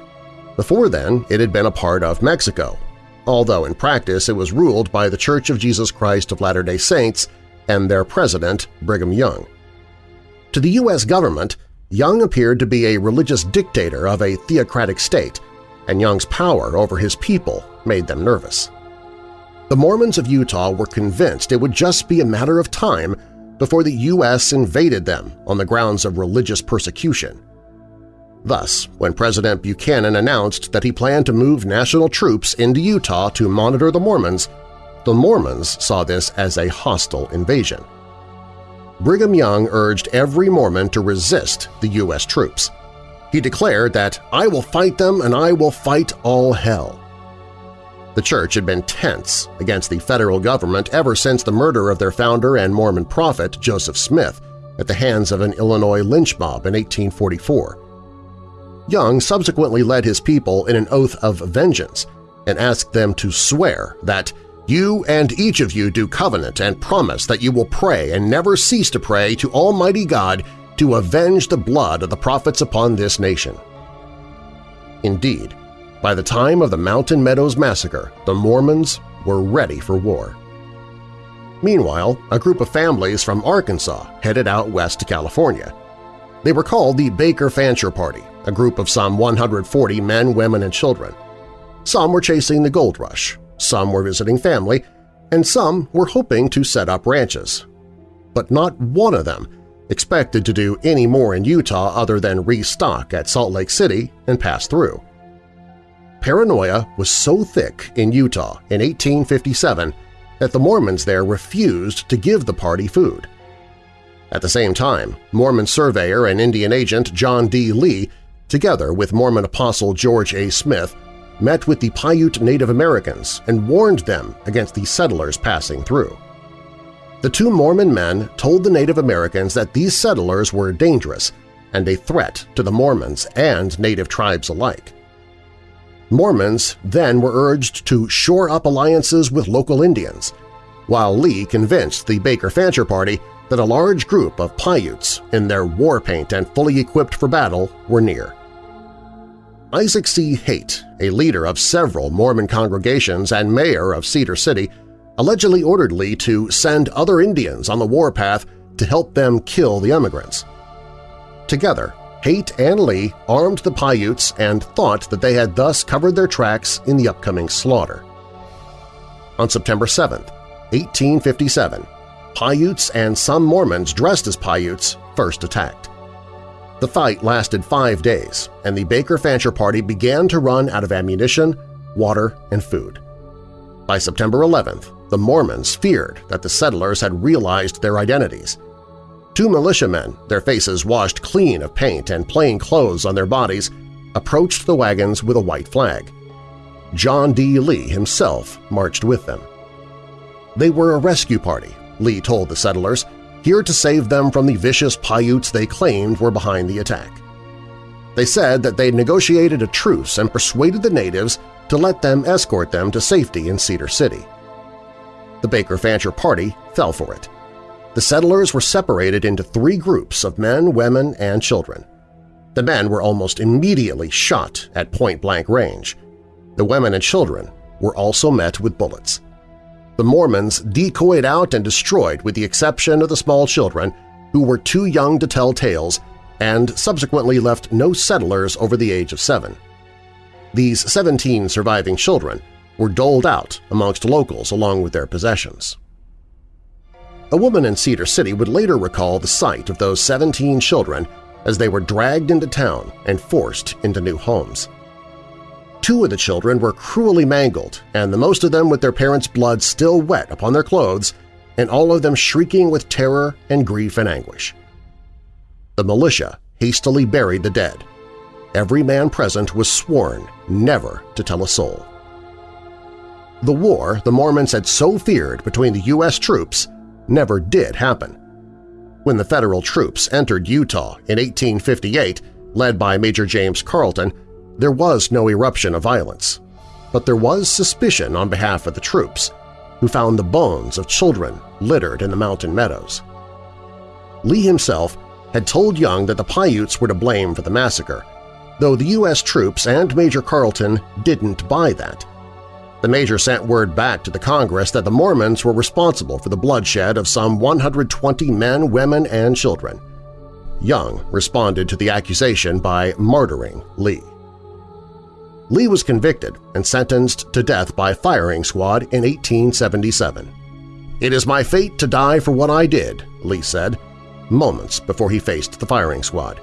Before then, it had been a part of Mexico, although in practice it was ruled by the Church of Jesus Christ of Latter-day Saints and their president, Brigham Young. To the U.S. government, Young appeared to be a religious dictator of a theocratic state, and Young's power over his people made them nervous. The Mormons of Utah were convinced it would just be a matter of time before the U.S. invaded them on the grounds of religious persecution. Thus, when President Buchanan announced that he planned to move national troops into Utah to monitor the Mormons, the Mormons saw this as a hostile invasion. Brigham Young urged every Mormon to resist the U.S. troops. He declared that, I will fight them and I will fight all hell. The church had been tense against the federal government ever since the murder of their founder and Mormon prophet, Joseph Smith, at the hands of an Illinois lynch mob in 1844. Young subsequently led his people in an oath of vengeance and asked them to swear that you and each of you do covenant and promise that you will pray and never cease to pray to Almighty God to avenge the blood of the prophets upon this nation. Indeed, by the time of the Mountain Meadows Massacre, the Mormons were ready for war. Meanwhile, a group of families from Arkansas headed out west to California. They were called the Baker Fancher Party, a group of some 140 men, women, and children. Some were chasing the gold rush, some were visiting family, and some were hoping to set up ranches. But not one of them expected to do any more in Utah other than restock at Salt Lake City and pass through. Paranoia was so thick in Utah in 1857 that the Mormons there refused to give the party food. At the same time, Mormon surveyor and Indian agent John D. Lee, together with Mormon apostle George A. Smith, met with the Paiute Native Americans and warned them against the settlers passing through. The two Mormon men told the Native Americans that these settlers were dangerous and a threat to the Mormons and Native tribes alike. Mormons then were urged to shore up alliances with local Indians, while Lee convinced the Baker Fancher Party that a large group of Paiutes in their war paint and fully equipped for battle were near. Isaac C. Haight, a leader of several Mormon congregations and mayor of Cedar City, allegedly ordered Lee to send other Indians on the warpath to help them kill the emigrants. Together, Haight and Lee armed the Paiutes and thought that they had thus covered their tracks in the upcoming slaughter. On September 7, 1857, Paiutes and some Mormons dressed as Paiutes first attacked. The fight lasted five days, and the Baker Fancher Party began to run out of ammunition, water, and food. By September 11th, the Mormons feared that the settlers had realized their identities. Two militiamen, their faces washed clean of paint and plain clothes on their bodies, approached the wagons with a white flag. John D. Lee himself marched with them. They were a rescue party, Lee told the settlers, here to save them from the vicious Paiutes they claimed were behind the attack. They said that they negotiated a truce and persuaded the natives to let them escort them to safety in Cedar City. The Baker Fancher Party fell for it. The settlers were separated into three groups of men, women, and children. The men were almost immediately shot at point-blank range. The women and children were also met with bullets. The Mormons decoyed out and destroyed with the exception of the small children who were too young to tell tales and subsequently left no settlers over the age of seven. These 17 surviving children were doled out amongst locals along with their possessions. A woman in Cedar City would later recall the sight of those 17 children as they were dragged into town and forced into new homes. Two of the children were cruelly mangled, and the most of them with their parents' blood still wet upon their clothes, and all of them shrieking with terror and grief and anguish. The militia hastily buried the dead. Every man present was sworn never to tell a soul. The war the Mormons had so feared between the U.S. troops never did happen. When the federal troops entered Utah in 1858, led by Major James Carleton, there was no eruption of violence. But there was suspicion on behalf of the troops, who found the bones of children littered in the mountain meadows. Lee himself had told Young that the Paiutes were to blame for the massacre, though the U.S. troops and Major Carleton didn't buy that. The Major sent word back to the Congress that the Mormons were responsible for the bloodshed of some 120 men, women, and children. Young responded to the accusation by martyring Lee. Lee was convicted and sentenced to death by firing squad in 1877. It is my fate to die for what I did, Lee said, moments before he faced the firing squad.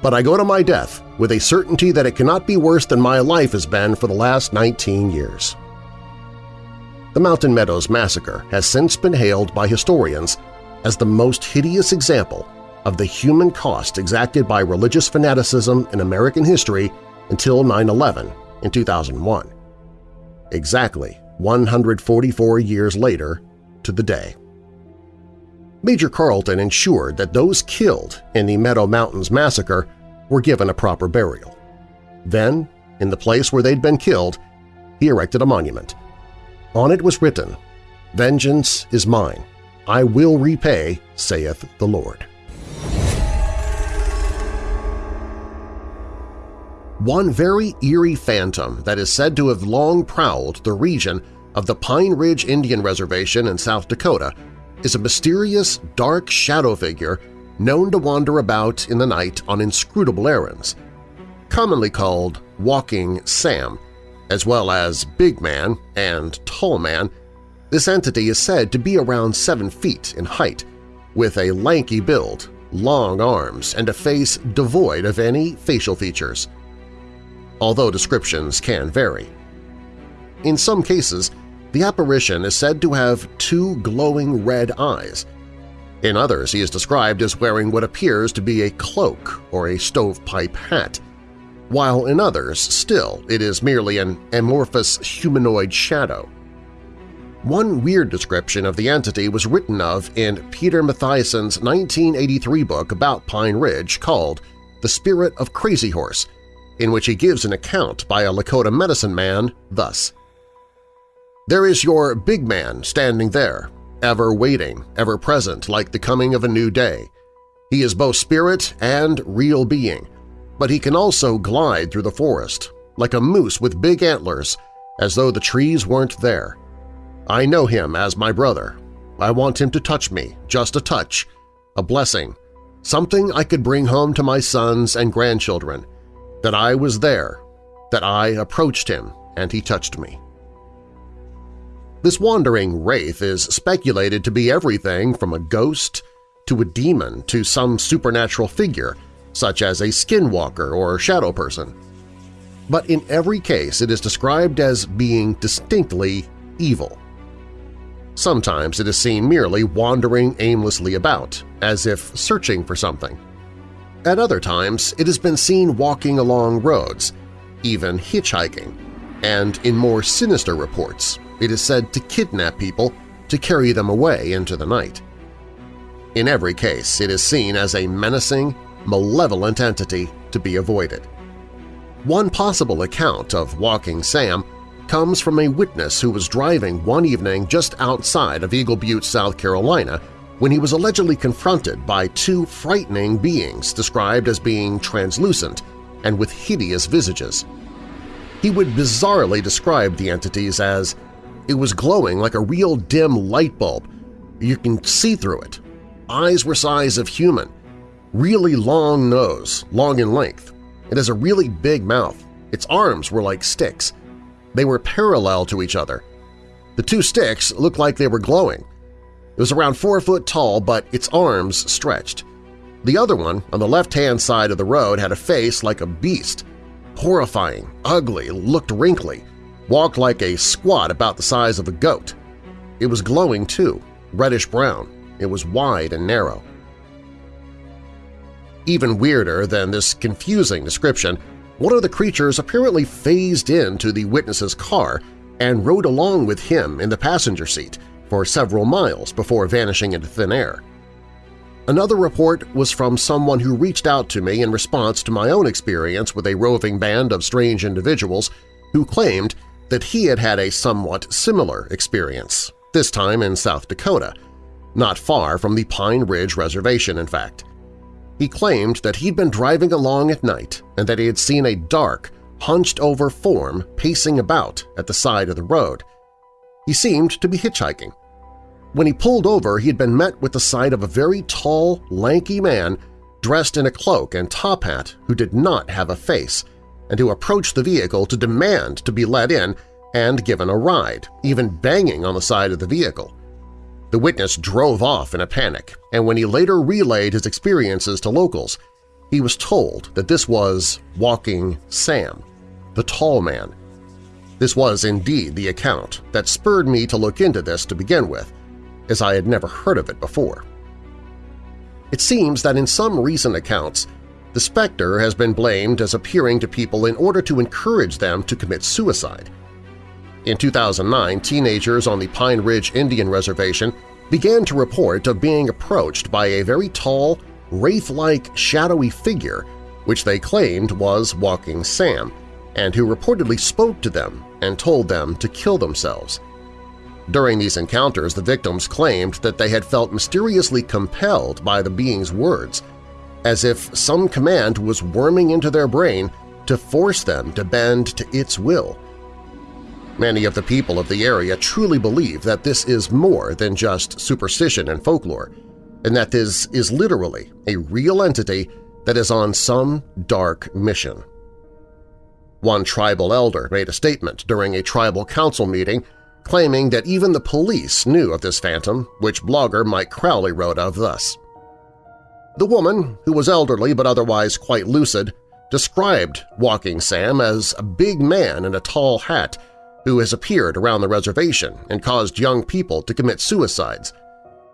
But I go to my death with a certainty that it cannot be worse than my life has been for the last 19 years. The Mountain Meadows Massacre has since been hailed by historians as the most hideous example of the human cost exacted by religious fanaticism in American history until 9-11 in 2001. Exactly 144 years later to the day. Major Carleton ensured that those killed in the Meadow Mountains massacre were given a proper burial. Then, in the place where they'd been killed, he erected a monument. On it was written, Vengeance is mine. I will repay, saith the Lord. One very eerie phantom that is said to have long prowled the region of the Pine Ridge Indian Reservation in South Dakota is a mysterious, dark shadow figure known to wander about in the night on inscrutable errands, commonly called Walking Sam, as well as Big Man and Tall Man. This entity is said to be around 7 feet in height, with a lanky build, long arms, and a face devoid of any facial features. Although descriptions can vary. In some cases, the apparition is said to have two glowing red eyes. In others, he is described as wearing what appears to be a cloak or a stovepipe hat, while in others, still, it is merely an amorphous humanoid shadow. One weird description of the entity was written of in Peter Matthiessen's 1983 book about Pine Ridge called The Spirit of Crazy Horse, in which he gives an account by a Lakota medicine man thus. There is your big man standing there, ever waiting, ever present like the coming of a new day. He is both spirit and real being, but he can also glide through the forest, like a moose with big antlers, as though the trees weren't there. I know him as my brother. I want him to touch me, just a touch, a blessing, something I could bring home to my sons and grandchildren, that I was there, that I approached him and he touched me. This wandering wraith is speculated to be everything from a ghost to a demon to some supernatural figure, such as a skinwalker or shadow person. But in every case it is described as being distinctly evil. Sometimes it is seen merely wandering aimlessly about, as if searching for something. At other times, it has been seen walking along roads, even hitchhiking, and in more sinister reports, it is said to kidnap people to carry them away into the night. In every case, it is seen as a menacing, malevolent entity to be avoided. One possible account of Walking Sam comes from a witness who was driving one evening just outside of Eagle Butte, South Carolina, when he was allegedly confronted by two frightening beings described as being translucent and with hideous visages. He would bizarrely describe the entities as, it was glowing like a real dim light bulb. You can see through it. Eyes were size of human. Really long nose, long in length. It has a really big mouth. Its arms were like sticks. They were parallel to each other. The two sticks looked like they were glowing. It was around four foot tall, but its arms stretched. The other one, on the left-hand side of the road, had a face like a beast. Horrifying, ugly, looked wrinkly, walked like a squat about the size of a goat. It was glowing too, reddish-brown. It was wide and narrow. Even weirder than this confusing description one of the creatures apparently phased into the witness's car and rode along with him in the passenger seat for several miles before vanishing into thin air. Another report was from someone who reached out to me in response to my own experience with a roving band of strange individuals who claimed that he had had a somewhat similar experience, this time in South Dakota, not far from the Pine Ridge Reservation, in fact. He claimed that he'd been driving along at night and that he had seen a dark, hunched-over form pacing about at the side of the road. He seemed to be hitchhiking. When he pulled over, he had been met with the sight of a very tall, lanky man dressed in a cloak and top hat who did not have a face and who approached the vehicle to demand to be let in and given a ride, even banging on the side of the vehicle. The witness drove off in a panic, and when he later relayed his experiences to locals, he was told that this was Walking Sam, the tall man. This was indeed the account that spurred me to look into this to begin with, as I had never heard of it before. It seems that in some recent accounts, the specter has been blamed as appearing to people in order to encourage them to commit suicide. In 2009, teenagers on the Pine Ridge Indian Reservation began to report of being approached by a very tall, wraith-like shadowy figure which they claimed was Walking Sam, and who reportedly spoke to them and told them to kill themselves. During these encounters, the victims claimed that they had felt mysteriously compelled by the being's words, as if some command was worming into their brain to force them to bend to its will. Many of the people of the area truly believe that this is more than just superstition and folklore, and that this is literally a real entity that is on some dark mission. One tribal elder made a statement during a tribal council meeting claiming that even the police knew of this phantom, which blogger Mike Crowley wrote of thus. The woman, who was elderly but otherwise quite lucid, described Walking Sam as a big man in a tall hat who has appeared around the reservation and caused young people to commit suicides.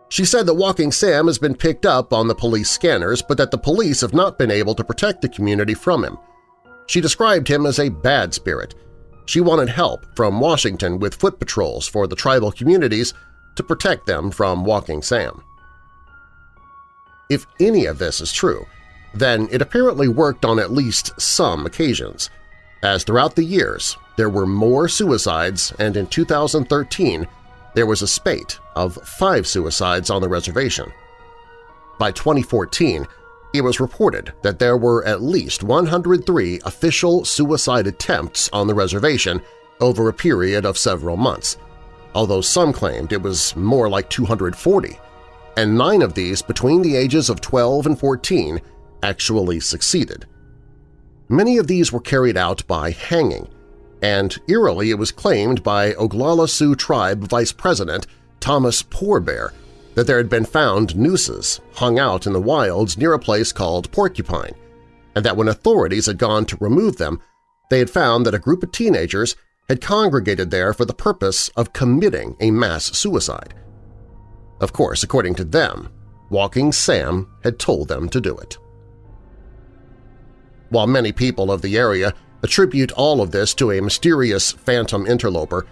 She said that Walking Sam has been picked up on the police scanners but that the police have not been able to protect the community from him. She described him as a bad spirit. She wanted help from Washington with foot patrols for the tribal communities to protect them from Walking Sam. If any of this is true, then it apparently worked on at least some occasions, as throughout the years there were more suicides and in 2013 there was a spate of five suicides on the reservation. By 2014, it was reported that there were at least 103 official suicide attempts on the reservation over a period of several months, although some claimed it was more like 240, and nine of these between the ages of 12 and 14 actually succeeded. Many of these were carried out by hanging, and eerily it was claimed by Oglala Sioux Tribe Vice President Thomas Poorbear that there had been found nooses hung out in the wilds near a place called Porcupine, and that when authorities had gone to remove them, they had found that a group of teenagers had congregated there for the purpose of committing a mass suicide. Of course, according to them, Walking Sam had told them to do it. While many people of the area attribute all of this to a mysterious phantom interloper,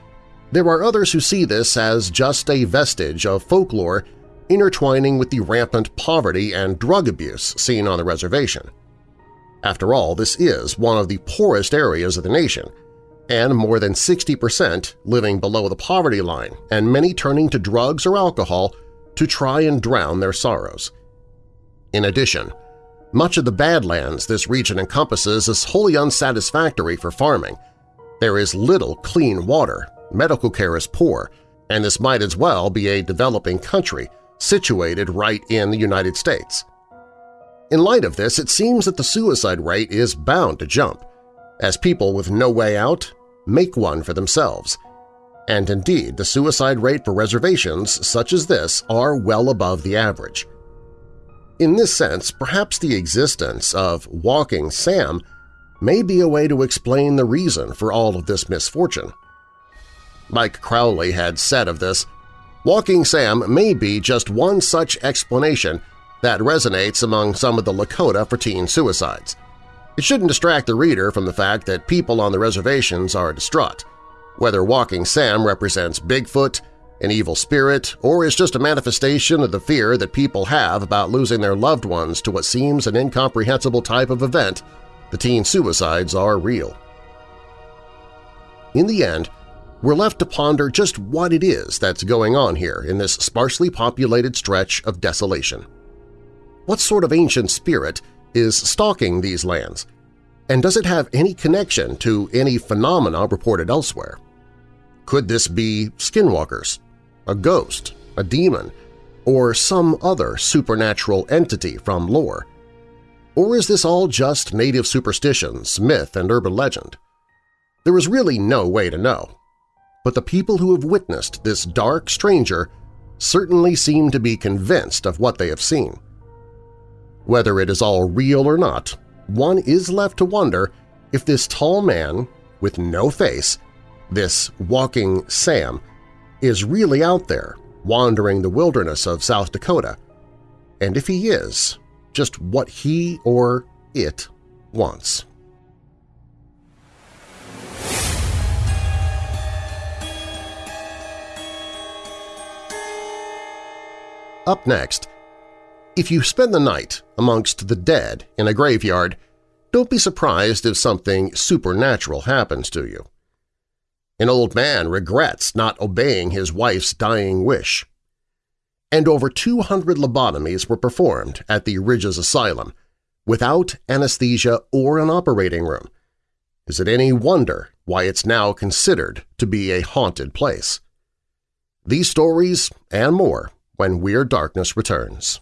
there are others who see this as just a vestige of folklore intertwining with the rampant poverty and drug abuse seen on the reservation. After all, this is one of the poorest areas of the nation, and more than 60% living below the poverty line and many turning to drugs or alcohol to try and drown their sorrows. In addition, much of the Badlands this region encompasses is wholly unsatisfactory for farming. There is little clean water, medical care is poor, and this might as well be a developing country situated right in the United States. In light of this, it seems that the suicide rate is bound to jump, as people with no way out make one for themselves. And indeed, the suicide rate for reservations such as this are well above the average. In this sense, perhaps the existence of Walking Sam may be a way to explain the reason for all of this misfortune. Mike Crowley had said of this, Walking Sam may be just one such explanation that resonates among some of the Lakota for teen suicides. It shouldn't distract the reader from the fact that people on the reservations are distraught. Whether Walking Sam represents Bigfoot, an evil spirit, or is just a manifestation of the fear that people have about losing their loved ones to what seems an incomprehensible type of event, the teen suicides are real. In the end, we're left to ponder just what it is that's going on here in this sparsely populated stretch of desolation. What sort of ancient spirit is stalking these lands? And does it have any connection to any phenomena reported elsewhere? Could this be skinwalkers, a ghost, a demon, or some other supernatural entity from lore? Or is this all just native superstitions, myth, and urban legend? There is really no way to know, but the people who have witnessed this dark stranger certainly seem to be convinced of what they have seen. Whether it is all real or not, one is left to wonder if this tall man with no face, this walking Sam, is really out there wandering the wilderness of South Dakota, and if he is, just what he or it wants. Up next, if you spend the night amongst the dead in a graveyard, don't be surprised if something supernatural happens to you. An old man regrets not obeying his wife's dying wish. And over 200 lobotomies were performed at the Ridges Asylum, without anesthesia or an operating room. Is it any wonder why it's now considered to be a haunted place? These stories and more when Weird Darkness returns.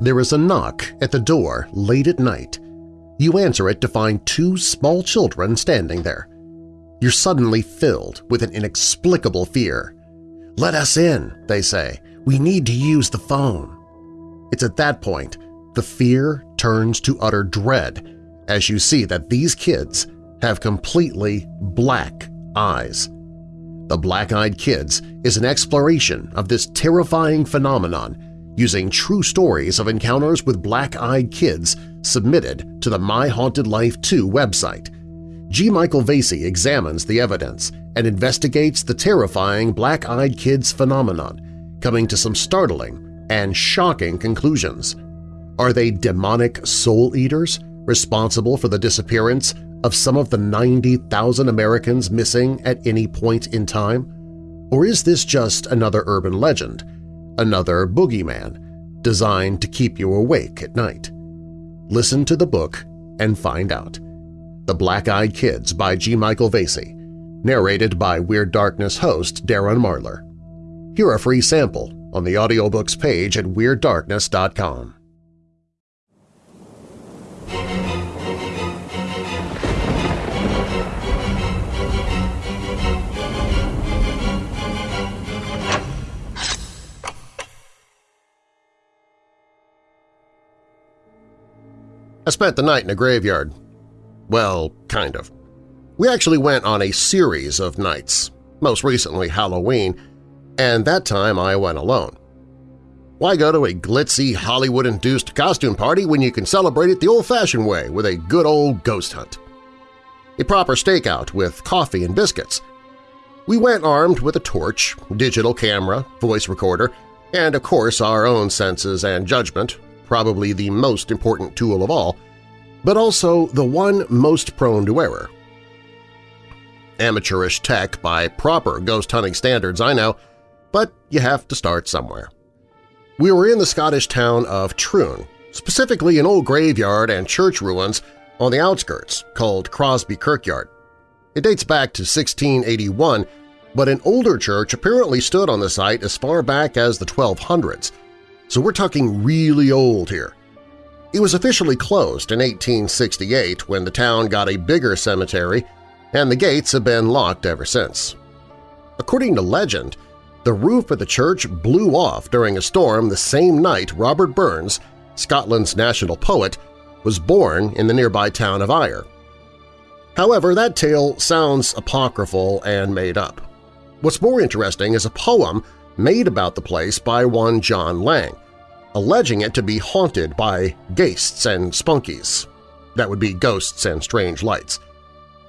There is a knock at the door late at night. You answer it to find two small children standing there. You're suddenly filled with an inexplicable fear. "'Let us in,' they say. "'We need to use the phone.' It's at that point the fear turns to utter dread as you see that these kids have completely black eyes. The Black-Eyed Kids is an exploration of this terrifying phenomenon using true stories of encounters with black-eyed kids submitted to the My Haunted Life 2 website. G. Michael Vasey examines the evidence and investigates the terrifying black-eyed kids phenomenon, coming to some startling and shocking conclusions. Are they demonic soul eaters responsible for the disappearance of some of the 90,000 Americans missing at any point in time? Or is this just another urban legend, another boogeyman, designed to keep you awake at night. Listen to the book and find out. The Black-Eyed Kids by G. Michael Vasey, narrated by Weird Darkness host Darren Marlar. Hear a free sample on the audiobooks page at WeirdDarkness.com. I spent the night in a graveyard. Well, kind of. We actually went on a series of nights, most recently Halloween, and that time I went alone. Why go to a glitzy, Hollywood-induced costume party when you can celebrate it the old-fashioned way with a good old ghost hunt? A proper stakeout with coffee and biscuits. We went armed with a torch, digital camera, voice recorder, and of course our own senses and judgment, probably the most important tool of all, but also the one most prone to error. Amateurish tech by proper ghost hunting standards, I know, but you have to start somewhere. We were in the Scottish town of Troon, specifically an old graveyard and church ruins on the outskirts called Crosbie Kirkyard. It dates back to 1681, but an older church apparently stood on the site as far back as the 1200s, so we're talking really old here. It was officially closed in 1868 when the town got a bigger cemetery, and the gates have been locked ever since. According to legend, the roof of the church blew off during a storm the same night Robert Burns, Scotland's national poet, was born in the nearby town of Ayr. However, that tale sounds apocryphal and made up. What's more interesting is a poem made about the place by one John Lang, alleging it to be haunted by ghasts and spunkies. That would be ghosts and strange lights.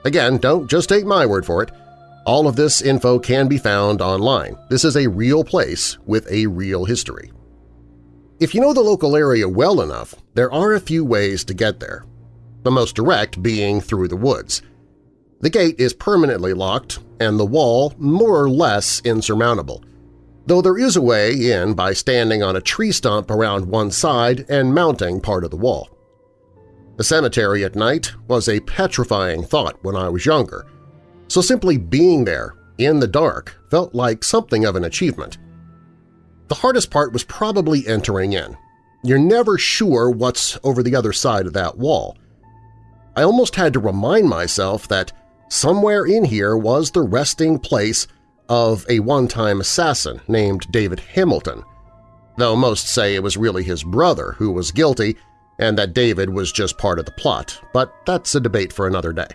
Again, don't just take my word for it. All of this info can be found online. This is a real place with a real history. If you know the local area well enough, there are a few ways to get there, the most direct being through the woods. The gate is permanently locked and the wall more or less insurmountable, though there is a way in by standing on a tree stump around one side and mounting part of the wall. The cemetery at night was a petrifying thought when I was younger, so simply being there, in the dark, felt like something of an achievement. The hardest part was probably entering in. You're never sure what's over the other side of that wall. I almost had to remind myself that somewhere in here was the resting place of a one-time assassin named David Hamilton, though most say it was really his brother who was guilty and that David was just part of the plot, but that's a debate for another day.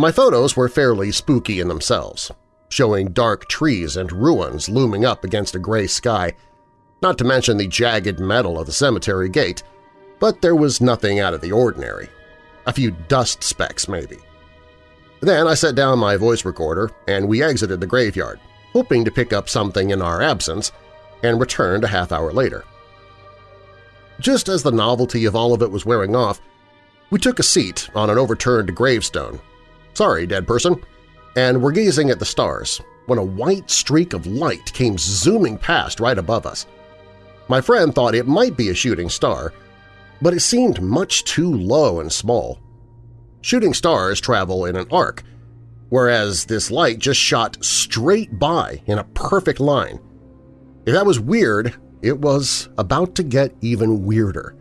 My photos were fairly spooky in themselves, showing dark trees and ruins looming up against a gray sky, not to mention the jagged metal of the cemetery gate, but there was nothing out of the ordinary. A few dust specks, maybe. Then I set down my voice recorder and we exited the graveyard, hoping to pick up something in our absence, and returned a half hour later. Just as the novelty of all of it was wearing off, we took a seat on an overturned gravestone. Sorry, dead person. And were gazing at the stars when a white streak of light came zooming past right above us. My friend thought it might be a shooting star, but it seemed much too low and small. Shooting stars travel in an arc, whereas this light just shot straight by in a perfect line. If that was weird, it was about to get even weirder.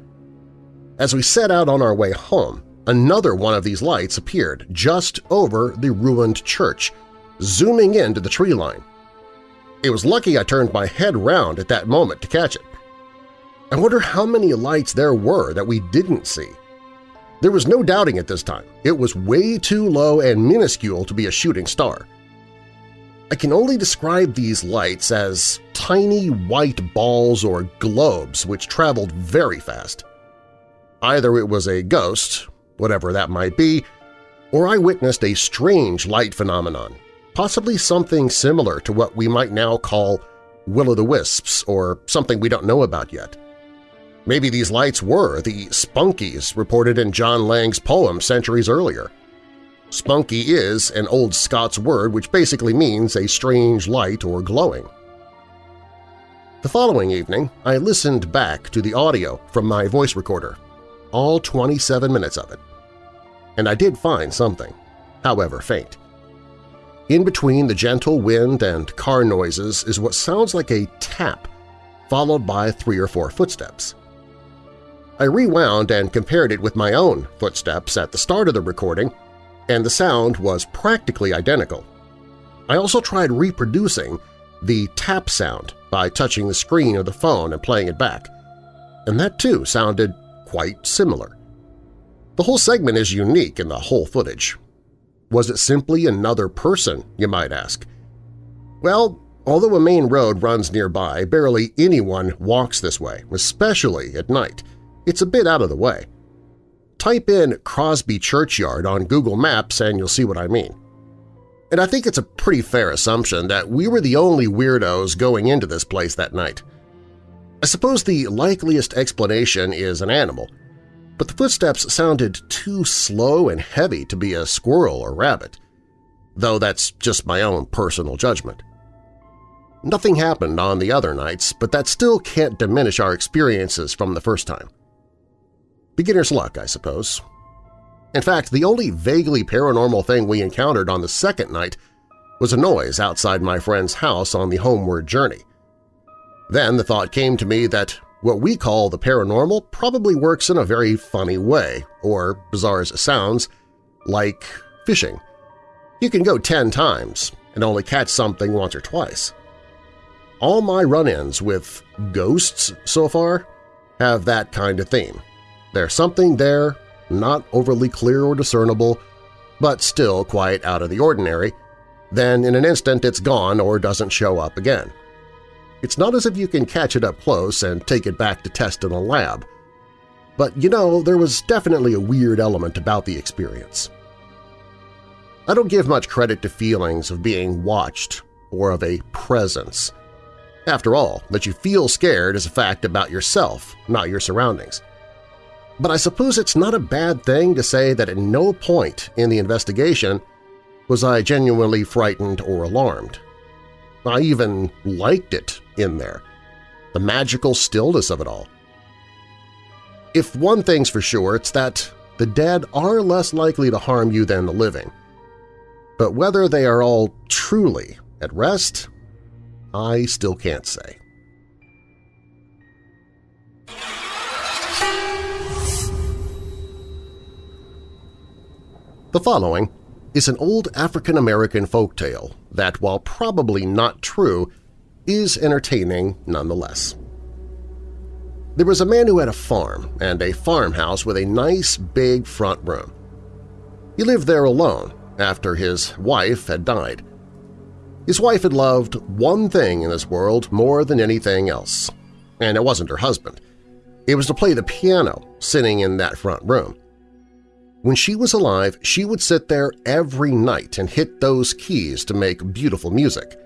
As we set out on our way home, another one of these lights appeared just over the ruined church, zooming into the tree line. It was lucky I turned my head round at that moment to catch it. I wonder how many lights there were that we didn't see. There was no doubting it this time. It was way too low and minuscule to be a shooting star. I can only describe these lights as tiny white balls or globes which traveled very fast. Either it was a ghost, whatever that might be, or I witnessed a strange light phenomenon, possibly something similar to what we might now call will-o'-the-wisps or something we don't know about yet. Maybe these lights were the spunkies reported in John Lang's poem centuries earlier. Spunky is an Old Scots word which basically means a strange light or glowing. The following evening, I listened back to the audio from my voice recorder, all 27 minutes of it. And I did find something, however faint. In between the gentle wind and car noises is what sounds like a tap, followed by three or four footsteps. I rewound and compared it with my own footsteps at the start of the recording, and the sound was practically identical. I also tried reproducing the tap sound by touching the screen of the phone and playing it back, and that too sounded quite similar. The whole segment is unique in the whole footage. Was it simply another person, you might ask? Well, although a main road runs nearby, barely anyone walks this way, especially at night. It's a bit out of the way. Type in Crosbie Churchyard on Google Maps and you'll see what I mean. And I think it's a pretty fair assumption that we were the only weirdos going into this place that night. I suppose the likeliest explanation is an animal, but the footsteps sounded too slow and heavy to be a squirrel or rabbit, though that's just my own personal judgment. Nothing happened on the other nights, but that still can't diminish our experiences from the first time. Beginner's luck, I suppose. In fact, the only vaguely paranormal thing we encountered on the second night was a noise outside my friend's house on the homeward journey. Then the thought came to me that what we call the paranormal probably works in a very funny way, or, bizarre as it sounds, like fishing. You can go ten times and only catch something once or twice. All my run-ins with ghosts so far have that kind of theme. There's something there, not overly clear or discernible, but still quite out of the ordinary, then in an instant it's gone or doesn't show up again. It's not as if you can catch it up close and take it back to test in a lab. But you know, there was definitely a weird element about the experience. I don't give much credit to feelings of being watched or of a presence. After all, that you feel scared is a fact about yourself, not your surroundings. But I suppose it's not a bad thing to say that at no point in the investigation was I genuinely frightened or alarmed. I even liked it in there, the magical stillness of it all. If one thing's for sure, it's that the dead are less likely to harm you than the living. But whether they are all truly at rest, I still can't say. The following is an old African-American folk tale that, while probably not true, is entertaining nonetheless. There was a man who had a farm and a farmhouse with a nice big front room. He lived there alone after his wife had died. His wife had loved one thing in this world more than anything else, and it wasn't her husband. It was to play the piano sitting in that front room. When she was alive, she would sit there every night and hit those keys to make beautiful music.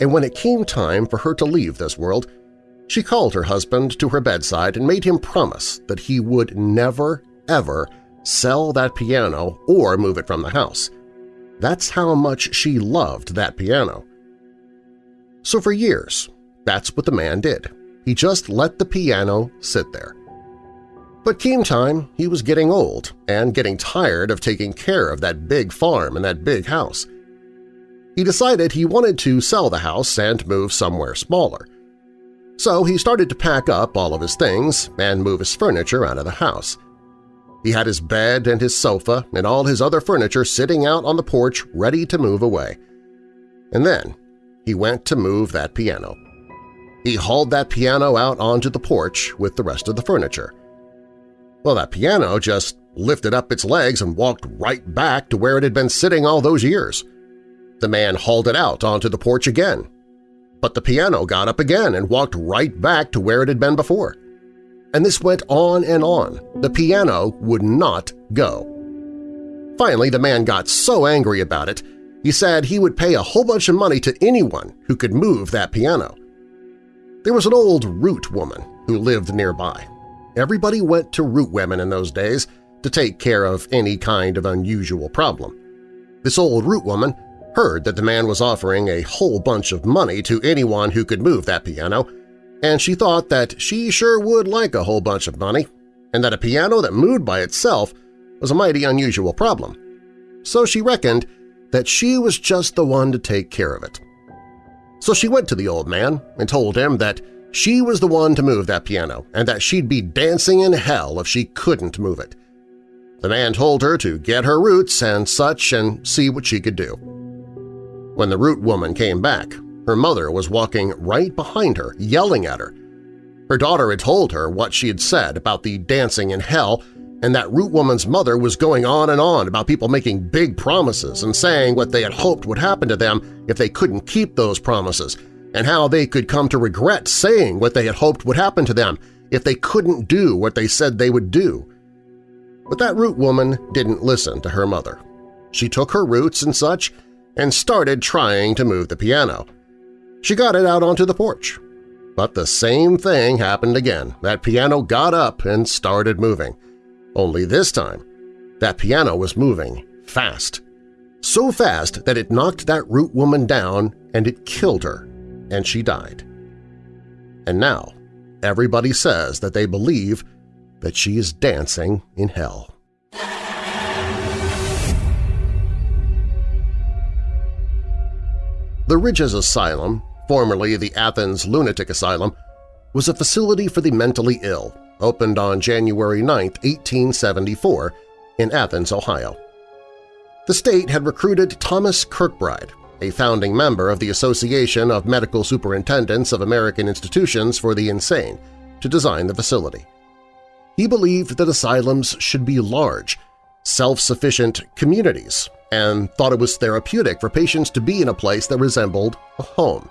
And when it came time for her to leave this world, she called her husband to her bedside and made him promise that he would never, ever sell that piano or move it from the house. That's how much she loved that piano. So for years, that's what the man did. He just let the piano sit there. But came time, he was getting old and getting tired of taking care of that big farm and that big house. He decided he wanted to sell the house and move somewhere smaller. So he started to pack up all of his things and move his furniture out of the house. He had his bed and his sofa and all his other furniture sitting out on the porch ready to move away. And then he went to move that piano. He hauled that piano out onto the porch with the rest of the furniture. Well, that piano just lifted up its legs and walked right back to where it had been sitting all those years. The man hauled it out onto the porch again. But the piano got up again and walked right back to where it had been before. And this went on and on. The piano would not go. Finally, the man got so angry about it, he said he would pay a whole bunch of money to anyone who could move that piano. There was an old root woman who lived nearby. Everybody went to root women in those days to take care of any kind of unusual problem. This old root woman heard that the man was offering a whole bunch of money to anyone who could move that piano, and she thought that she sure would like a whole bunch of money, and that a piano that moved by itself was a mighty unusual problem. So she reckoned that she was just the one to take care of it. So she went to the old man and told him that she was the one to move that piano and that she'd be dancing in hell if she couldn't move it. The man told her to get her roots and such and see what she could do. When the root woman came back, her mother was walking right behind her, yelling at her. Her daughter had told her what she had said about the dancing in hell and that root woman's mother was going on and on about people making big promises and saying what they had hoped would happen to them if they couldn't keep those promises, and how they could come to regret saying what they had hoped would happen to them if they couldn't do what they said they would do. But that root woman didn't listen to her mother. She took her roots and such and started trying to move the piano. She got it out onto the porch. But the same thing happened again. That piano got up and started moving. Only this time, that piano was moving fast. So fast that it knocked that root woman down and it killed her, and she died. And now everybody says that they believe that she is dancing in hell. The Ridges Asylum, formerly the Athens Lunatic Asylum, was a facility for the mentally ill opened on January 9, 1874, in Athens, Ohio. The state had recruited Thomas Kirkbride, a founding member of the Association of Medical Superintendents of American Institutions for the Insane, to design the facility. He believed that asylums should be large, self-sufficient communities and thought it was therapeutic for patients to be in a place that resembled a home.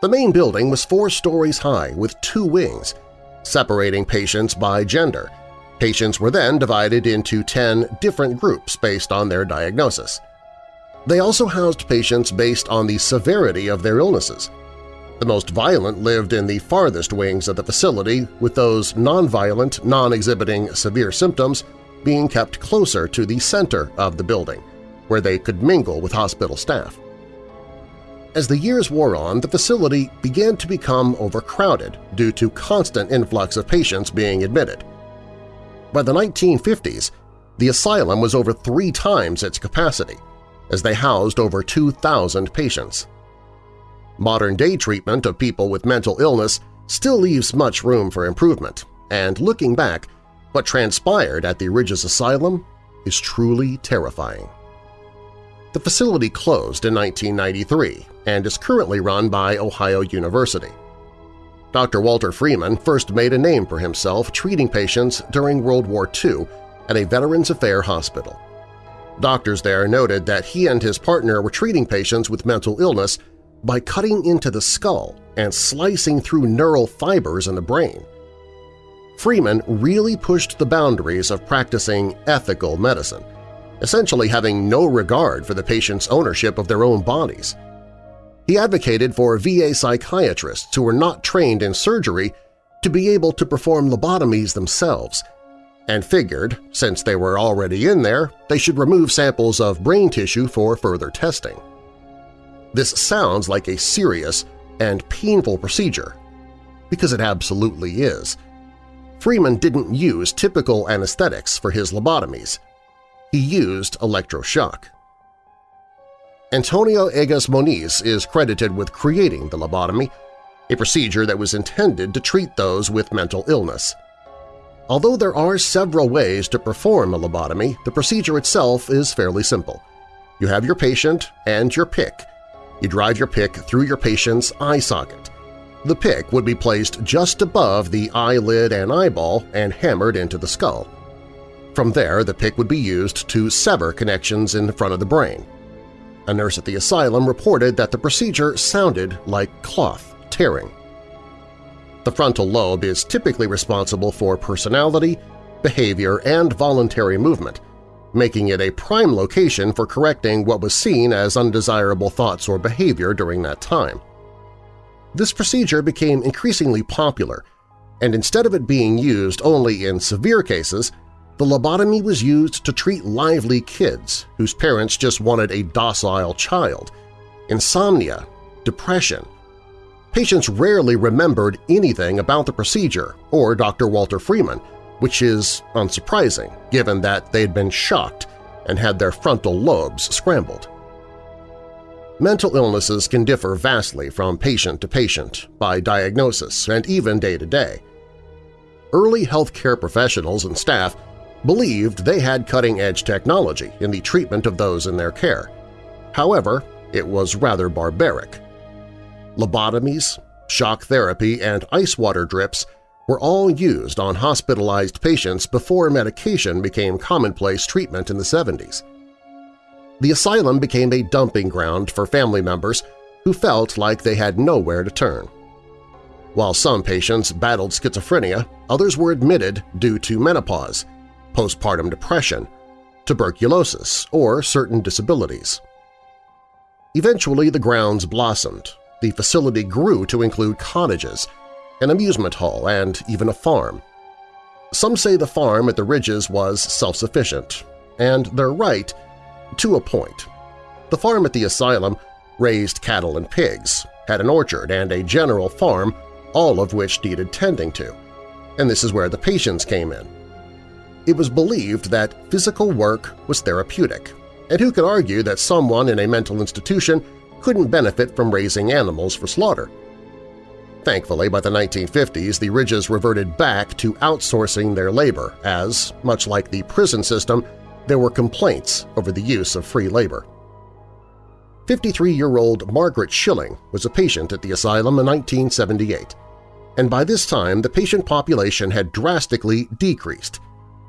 The main building was four stories high with two wings, separating patients by gender. Patients were then divided into 10 different groups based on their diagnosis. They also housed patients based on the severity of their illnesses. The most violent lived in the farthest wings of the facility, with those non-violent, non-exhibiting severe symptoms being kept closer to the center of the building, where they could mingle with hospital staff. As the years wore on, the facility began to become overcrowded due to constant influx of patients being admitted. By the 1950s, the asylum was over three times its capacity, as they housed over 2,000 patients. Modern-day treatment of people with mental illness still leaves much room for improvement, and looking back, what transpired at the Ridges Asylum is truly terrifying. The facility closed in 1993 and is currently run by Ohio University. Dr. Walter Freeman first made a name for himself treating patients during World War II at a Veterans Affairs hospital. Doctors there noted that he and his partner were treating patients with mental illness by cutting into the skull and slicing through neural fibers in the brain. Freeman really pushed the boundaries of practicing ethical medicine – essentially having no regard for the patient's ownership of their own bodies. He advocated for VA psychiatrists who were not trained in surgery to be able to perform lobotomies themselves, and figured, since they were already in there, they should remove samples of brain tissue for further testing. This sounds like a serious and painful procedure, because it absolutely is. Freeman didn't use typical anesthetics for his lobotomies he used electroshock. Antonio Egas Moniz is credited with creating the lobotomy, a procedure that was intended to treat those with mental illness. Although there are several ways to perform a lobotomy, the procedure itself is fairly simple. You have your patient and your pick. You drive your pick through your patient's eye socket. The pick would be placed just above the eyelid and eyeball and hammered into the skull. From there, the pick would be used to sever connections in front of the brain. A nurse at the asylum reported that the procedure sounded like cloth tearing. The frontal lobe is typically responsible for personality, behavior, and voluntary movement, making it a prime location for correcting what was seen as undesirable thoughts or behavior during that time. This procedure became increasingly popular, and instead of it being used only in severe cases, the lobotomy was used to treat lively kids whose parents just wanted a docile child, insomnia, depression. Patients rarely remembered anything about the procedure or Dr. Walter Freeman, which is unsurprising given that they'd been shocked and had their frontal lobes scrambled. Mental illnesses can differ vastly from patient to patient, by diagnosis, and even day to day. Early healthcare professionals and staff believed they had cutting-edge technology in the treatment of those in their care. However, it was rather barbaric. Lobotomies, shock therapy, and ice water drips were all used on hospitalized patients before medication became commonplace treatment in the 70s. The asylum became a dumping ground for family members who felt like they had nowhere to turn. While some patients battled schizophrenia, others were admitted due to menopause, postpartum depression, tuberculosis, or certain disabilities. Eventually, the grounds blossomed. The facility grew to include cottages, an amusement hall, and even a farm. Some say the farm at the Ridges was self-sufficient, and they're right to a point. The farm at the asylum raised cattle and pigs, had an orchard and a general farm, all of which needed tending to. And this is where the patients came in. It was believed that physical work was therapeutic, and who could argue that someone in a mental institution couldn't benefit from raising animals for slaughter? Thankfully, by the 1950s, the Ridges reverted back to outsourcing their labor as, much like the prison system, there were complaints over the use of free labor. 53-year-old Margaret Schilling was a patient at the asylum in 1978, and by this time the patient population had drastically decreased.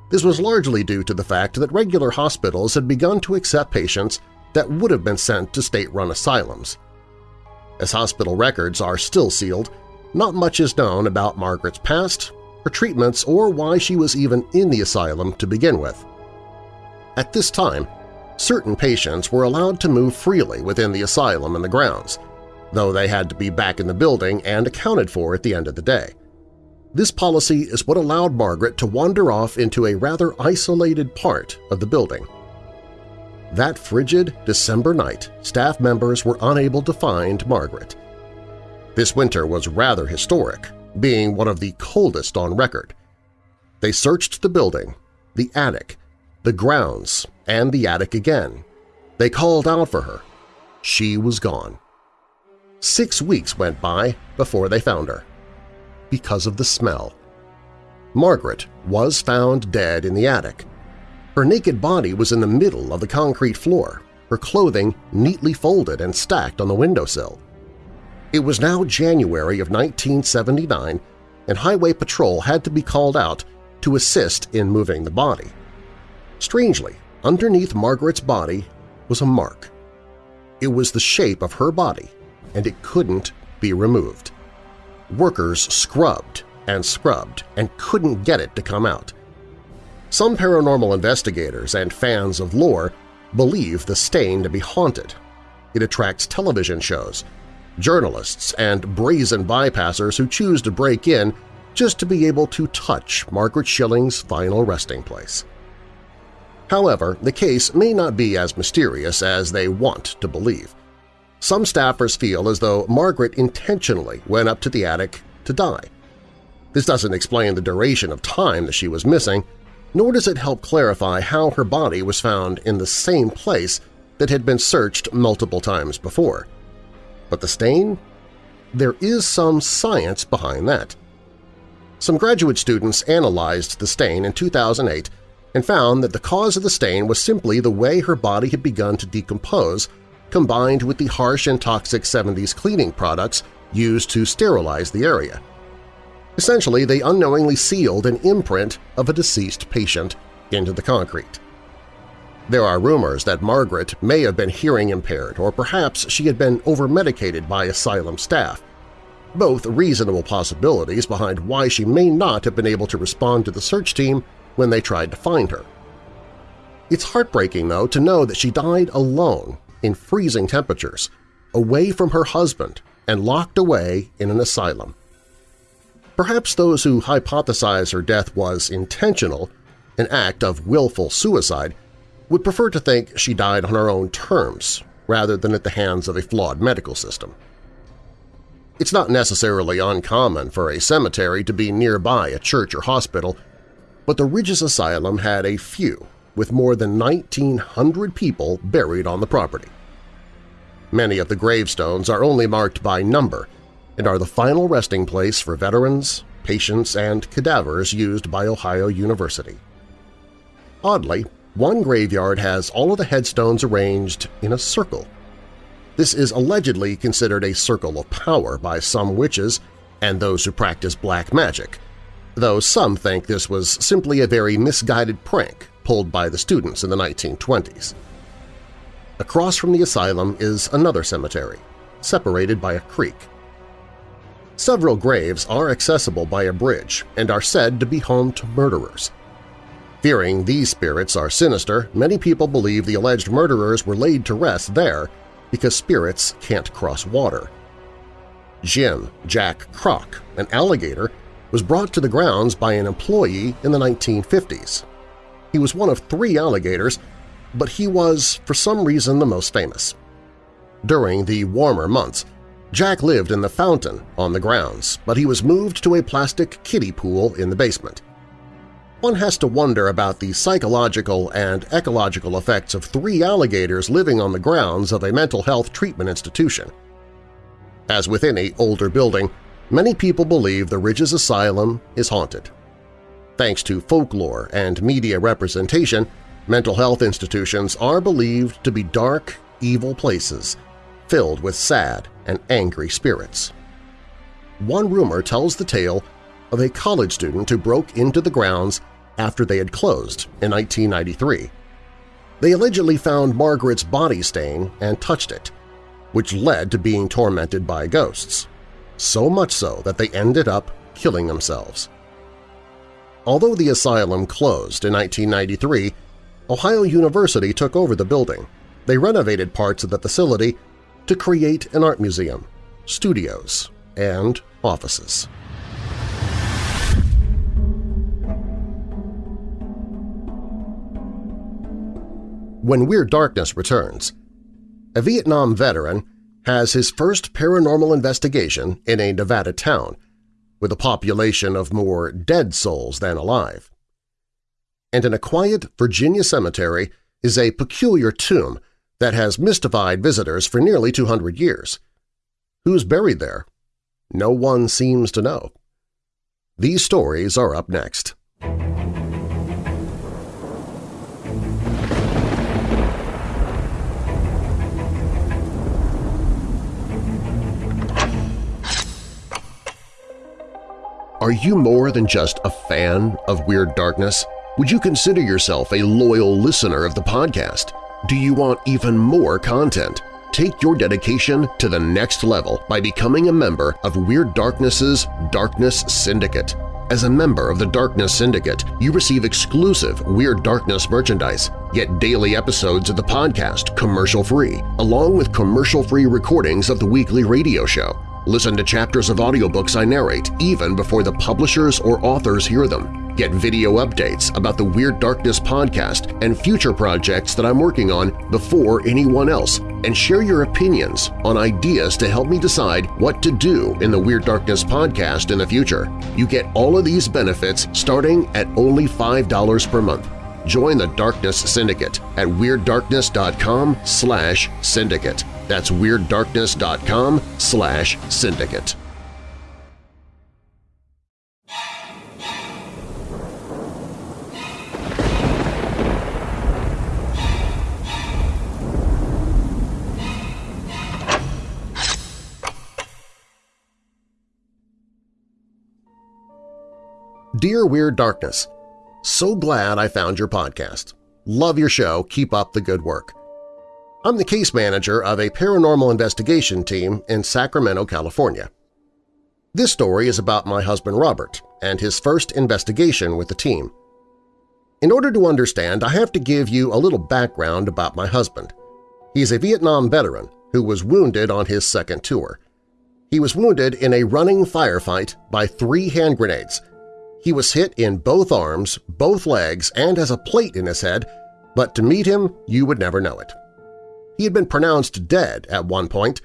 This was largely due to the fact that regular hospitals had begun to accept patients that would have been sent to state-run asylums. As hospital records are still sealed, not much is known about Margaret's past, her treatments, or why she was even in the asylum to begin with. At this time, certain patients were allowed to move freely within the asylum and the grounds, though they had to be back in the building and accounted for at the end of the day. This policy is what allowed Margaret to wander off into a rather isolated part of the building. That frigid December night, staff members were unable to find Margaret. This winter was rather historic, being one of the coldest on record. They searched the building, the attic, the grounds, and the attic again. They called out for her. She was gone. Six weeks went by before they found her. Because of the smell. Margaret was found dead in the attic. Her naked body was in the middle of the concrete floor, her clothing neatly folded and stacked on the windowsill. It was now January of 1979, and Highway Patrol had to be called out to assist in moving the body. Strangely, underneath Margaret's body was a mark. It was the shape of her body, and it couldn't be removed. Workers scrubbed and scrubbed and couldn't get it to come out. Some paranormal investigators and fans of lore believe the stain to be haunted. It attracts television shows, journalists, and brazen bypassers who choose to break in just to be able to touch Margaret Schilling's final resting place. However, the case may not be as mysterious as they want to believe. Some staffers feel as though Margaret intentionally went up to the attic to die. This doesn't explain the duration of time that she was missing, nor does it help clarify how her body was found in the same place that had been searched multiple times before. But the stain? There is some science behind that. Some graduate students analyzed the stain in 2008 and found that the cause of the stain was simply the way her body had begun to decompose combined with the harsh and toxic 70s cleaning products used to sterilize the area. Essentially, they unknowingly sealed an imprint of a deceased patient into the concrete. There are rumors that Margaret may have been hearing impaired or perhaps she had been overmedicated by asylum staff, both reasonable possibilities behind why she may not have been able to respond to the search team when they tried to find her. It's heartbreaking, though, to know that she died alone in freezing temperatures, away from her husband and locked away in an asylum. Perhaps those who hypothesize her death was intentional, an act of willful suicide, would prefer to think she died on her own terms rather than at the hands of a flawed medical system. It's not necessarily uncommon for a cemetery to be nearby a church or hospital but the Ridges Asylum had a few, with more than 1,900 people buried on the property. Many of the gravestones are only marked by number and are the final resting place for veterans, patients, and cadavers used by Ohio University. Oddly, one graveyard has all of the headstones arranged in a circle. This is allegedly considered a circle of power by some witches and those who practice black magic, though some think this was simply a very misguided prank pulled by the students in the 1920s. Across from the asylum is another cemetery, separated by a creek. Several graves are accessible by a bridge and are said to be home to murderers. Fearing these spirits are sinister, many people believe the alleged murderers were laid to rest there because spirits can't cross water. Jim Jack Croc, an alligator, was brought to the grounds by an employee in the 1950s. He was one of three alligators, but he was, for some reason, the most famous. During the warmer months, Jack lived in the fountain on the grounds, but he was moved to a plastic kiddie pool in the basement. One has to wonder about the psychological and ecological effects of three alligators living on the grounds of a mental health treatment institution. As with any older building, many people believe the Ridges Asylum is haunted. Thanks to folklore and media representation, mental health institutions are believed to be dark, evil places filled with sad and angry spirits. One rumor tells the tale of a college student who broke into the grounds after they had closed in 1993. They allegedly found Margaret's body stain and touched it, which led to being tormented by ghosts, so much so that they ended up killing themselves. Although the asylum closed in 1993, Ohio University took over the building. They renovated parts of the facility to create an art museum, studios, and offices. When Weird Darkness returns, a Vietnam veteran has his first paranormal investigation in a Nevada town with a population of more dead souls than alive. And in a quiet Virginia cemetery is a peculiar tomb that has mystified visitors for nearly 200 years. Who's buried there? No one seems to know. These stories are up next. Are you more than just a fan of Weird Darkness? Would you consider yourself a loyal listener of the podcast? Do you want even more content? Take your dedication to the next level by becoming a member of Weird Darkness's Darkness Syndicate. As a member of the Darkness Syndicate, you receive exclusive Weird Darkness merchandise, get daily episodes of the podcast commercial-free, along with commercial-free recordings of the weekly radio show. Listen to chapters of audiobooks I narrate even before the publishers or authors hear them. Get video updates about the Weird Darkness podcast and future projects that I'm working on before anyone else, and share your opinions on ideas to help me decide what to do in the Weird Darkness podcast in the future. You get all of these benefits starting at only $5 per month. Join the Darkness Syndicate at WeirdDarkness.com slash syndicate. That's WeirdDarkness.com slash syndicate. Dear Weird Darkness, So glad I found your podcast. Love your show. Keep up the good work. I'm the case manager of a paranormal investigation team in Sacramento, California. This story is about my husband Robert and his first investigation with the team. In order to understand, I have to give you a little background about my husband. He's a Vietnam veteran who was wounded on his second tour. He was wounded in a running firefight by three hand grenades. He was hit in both arms, both legs, and has a plate in his head, but to meet him, you would never know it. He had been pronounced dead at one point,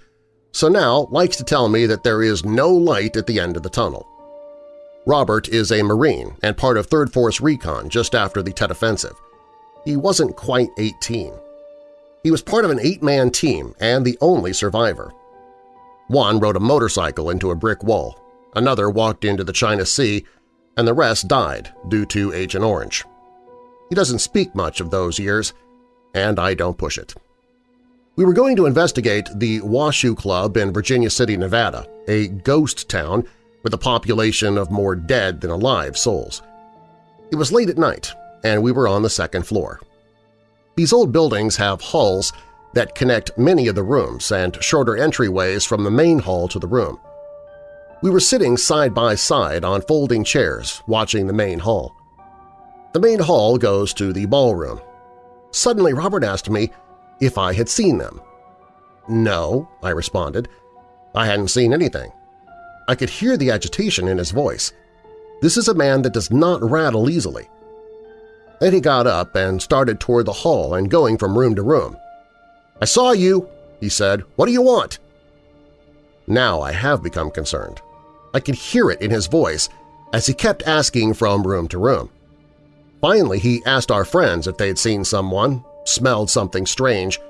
so now likes to tell me that there is no light at the end of the tunnel. Robert is a Marine and part of 3rd Force Recon just after the Tet Offensive. He wasn't quite 18. He was part of an eight-man team and the only survivor. One rode a motorcycle into a brick wall, another walked into the China Sea, and the rest died due to Agent Orange. He doesn't speak much of those years, and I don't push it. We were going to investigate the Washoe Club in Virginia City, Nevada, a ghost town with a population of more dead than alive souls. It was late at night, and we were on the second floor. These old buildings have halls that connect many of the rooms and shorter entryways from the main hall to the room. We were sitting side by side on folding chairs watching the main hall. The main hall goes to the ballroom. Suddenly Robert asked me if I had seen them. No, I responded. I hadn't seen anything. I could hear the agitation in his voice. This is a man that does not rattle easily. Then he got up and started toward the hall and going from room to room. "'I saw you,' he said. "'What do you want?' Now I have become concerned. I could hear it in his voice as he kept asking from room to room. Finally, he asked our friends if they had seen someone, smelled something strange.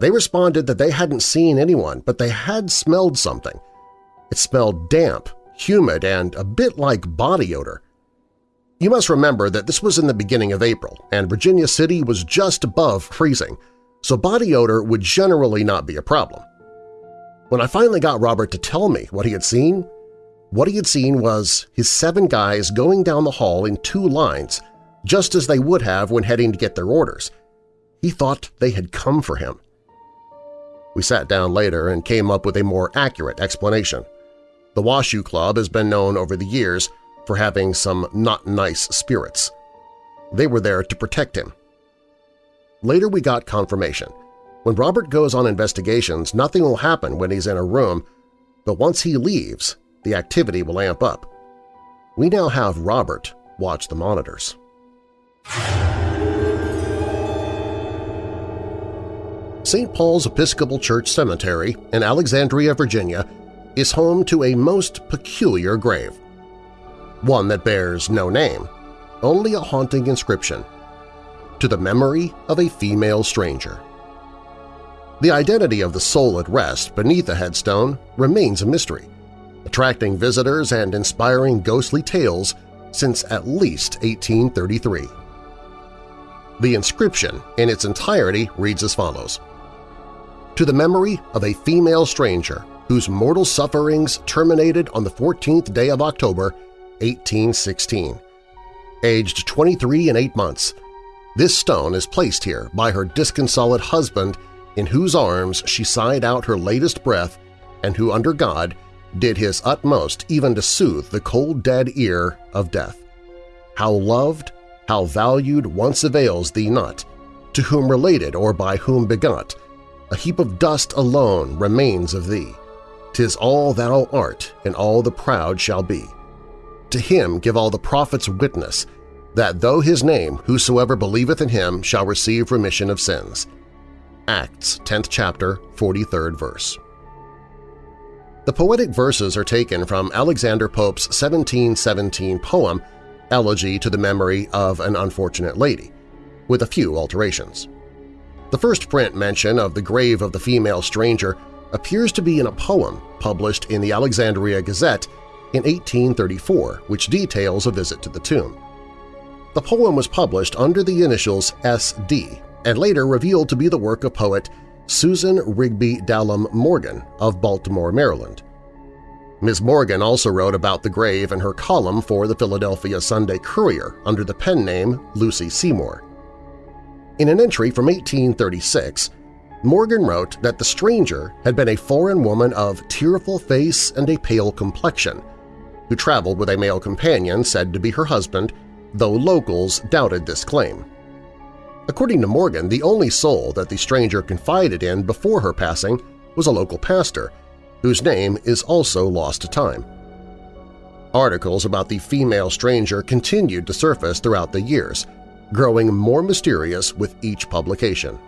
They responded that they hadn't seen anyone, but they had smelled something. It smelled damp, humid, and a bit like body odor. You must remember that this was in the beginning of April, and Virginia City was just above freezing, so body odor would generally not be a problem. When I finally got Robert to tell me what he had seen, what he had seen was his seven guys going down the hall in two lines, just as they would have when heading to get their orders. He thought they had come for him. We sat down later and came up with a more accurate explanation. The Washoe Club has been known over the years for having some not-nice spirits. They were there to protect him. Later we got confirmation. When Robert goes on investigations, nothing will happen when he's in a room, but once he leaves, the activity will amp up. We now have Robert watch the monitors. St. Paul's Episcopal Church Cemetery in Alexandria, Virginia is home to a most peculiar grave. One that bears no name, only a haunting inscription, to the memory of a female stranger. The identity of the soul at rest beneath the headstone remains a mystery, attracting visitors and inspiring ghostly tales since at least 1833. The inscription in its entirety reads as follows. To the memory of a female stranger whose mortal sufferings terminated on the 14th day of October, 1816. Aged 23 and 8 months, this stone is placed here by her disconsolate husband in whose arms she sighed out her latest breath and who, under God, did his utmost even to soothe the cold dead ear of death. How loved, how valued once avails thee not, to whom related or by whom begot, a heap of dust alone remains of thee. Tis all thou art, and all the proud shall be. To him give all the prophets witness, that though his name whosoever believeth in him shall receive remission of sins. Acts 10th chapter, 43rd verse. The poetic verses are taken from Alexander Pope's 1717 poem Elegy to the Memory of an Unfortunate Lady, with a few alterations. The first print mention of the grave of the female stranger appears to be in a poem published in the Alexandria Gazette in 1834, which details a visit to the tomb. The poem was published under the initials S.D. and later revealed to be the work of poet Susan Rigby Dallam Morgan of Baltimore, Maryland. Ms. Morgan also wrote about the grave in her column for the Philadelphia Sunday Courier under the pen name Lucy Seymour. In an entry from 1836, Morgan wrote that the stranger had been a foreign woman of tearful face and a pale complexion, who traveled with a male companion said to be her husband, though locals doubted this claim. According to Morgan, the only soul that the stranger confided in before her passing was a local pastor, whose name is also lost to time. Articles about the female stranger continued to surface throughout the years, growing more mysterious with each publication.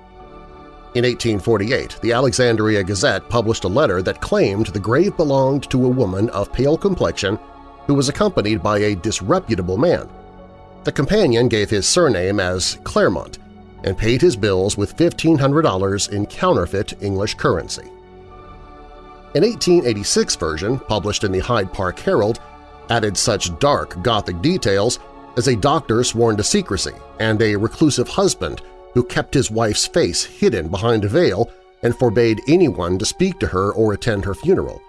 In 1848, the Alexandria Gazette published a letter that claimed the grave belonged to a woman of pale complexion who was accompanied by a disreputable man. The companion gave his surname as Claremont and paid his bills with $1,500 in counterfeit English currency. An 1886 version, published in the Hyde Park Herald, added such dark Gothic details as a doctor sworn to secrecy and a reclusive husband who kept his wife's face hidden behind a veil and forbade anyone to speak to her or attend her funeral.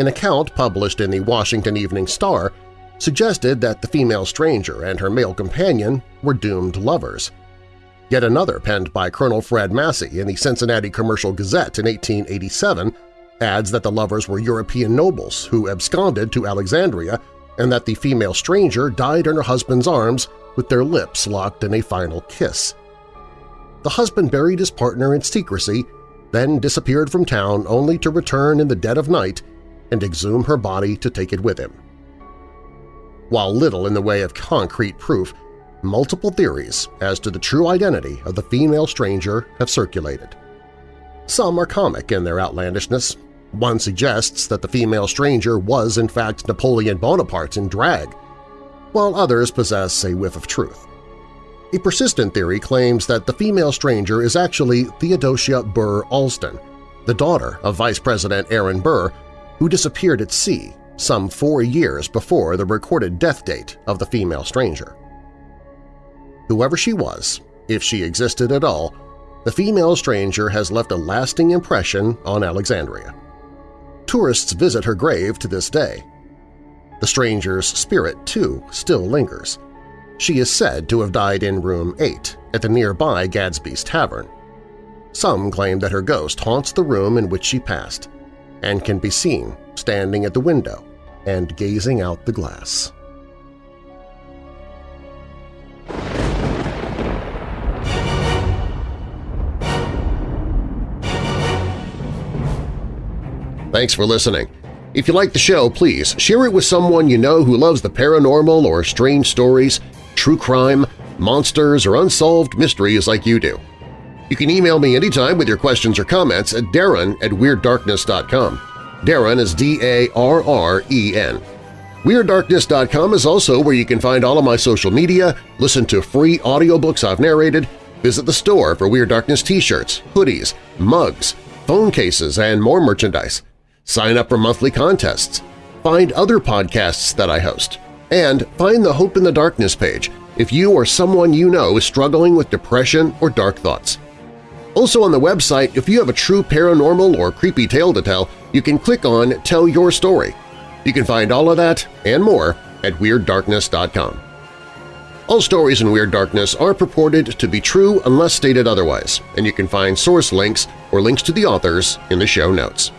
An account published in the Washington Evening Star suggested that the female stranger and her male companion were doomed lovers. Yet another penned by Colonel Fred Massey in the Cincinnati Commercial Gazette in 1887 adds that the lovers were European nobles who absconded to Alexandria and that the female stranger died in her husband's arms with their lips locked in a final kiss. The husband buried his partner in secrecy, then disappeared from town only to return in the dead of night and exhume her body to take it with him. While little in the way of concrete proof, multiple theories as to the true identity of the female stranger have circulated. Some are comic in their outlandishness. One suggests that the female stranger was in fact Napoleon Bonaparte in drag, while others possess a whiff of truth. A persistent theory claims that the female stranger is actually Theodosia Burr Alston, the daughter of Vice President Aaron Burr, who disappeared at sea some four years before the recorded death date of the female stranger. Whoever she was, if she existed at all, the female stranger has left a lasting impression on Alexandria. Tourists visit her grave to this day. The stranger's spirit, too, still lingers. She is said to have died in room 8 at the nearby Gadsby's Tavern. Some claim that her ghost haunts the room in which she passed and can be seen standing at the window and gazing out the glass. Thanks for listening. If you like the show, please share it with someone you know who loves the paranormal or strange stories, true crime, monsters, or unsolved mysteries like you do. You can email me anytime with your questions or comments at darren at WeirdDarkness.com. Darren is D-A-R-R-E-N. WeirdDarkness.com is also where you can find all of my social media, listen to free audiobooks I've narrated, visit the store for Weird Darkness t-shirts, hoodies, mugs, phone cases, and more merchandise sign up for monthly contests, find other podcasts that I host, and find the Hope in the Darkness page if you or someone you know is struggling with depression or dark thoughts. Also on the website, if you have a true paranormal or creepy tale to tell, you can click on Tell Your Story. You can find all of that and more at WeirdDarkness.com. All stories in Weird Darkness are purported to be true unless stated otherwise, and you can find source links or links to the authors in the show notes.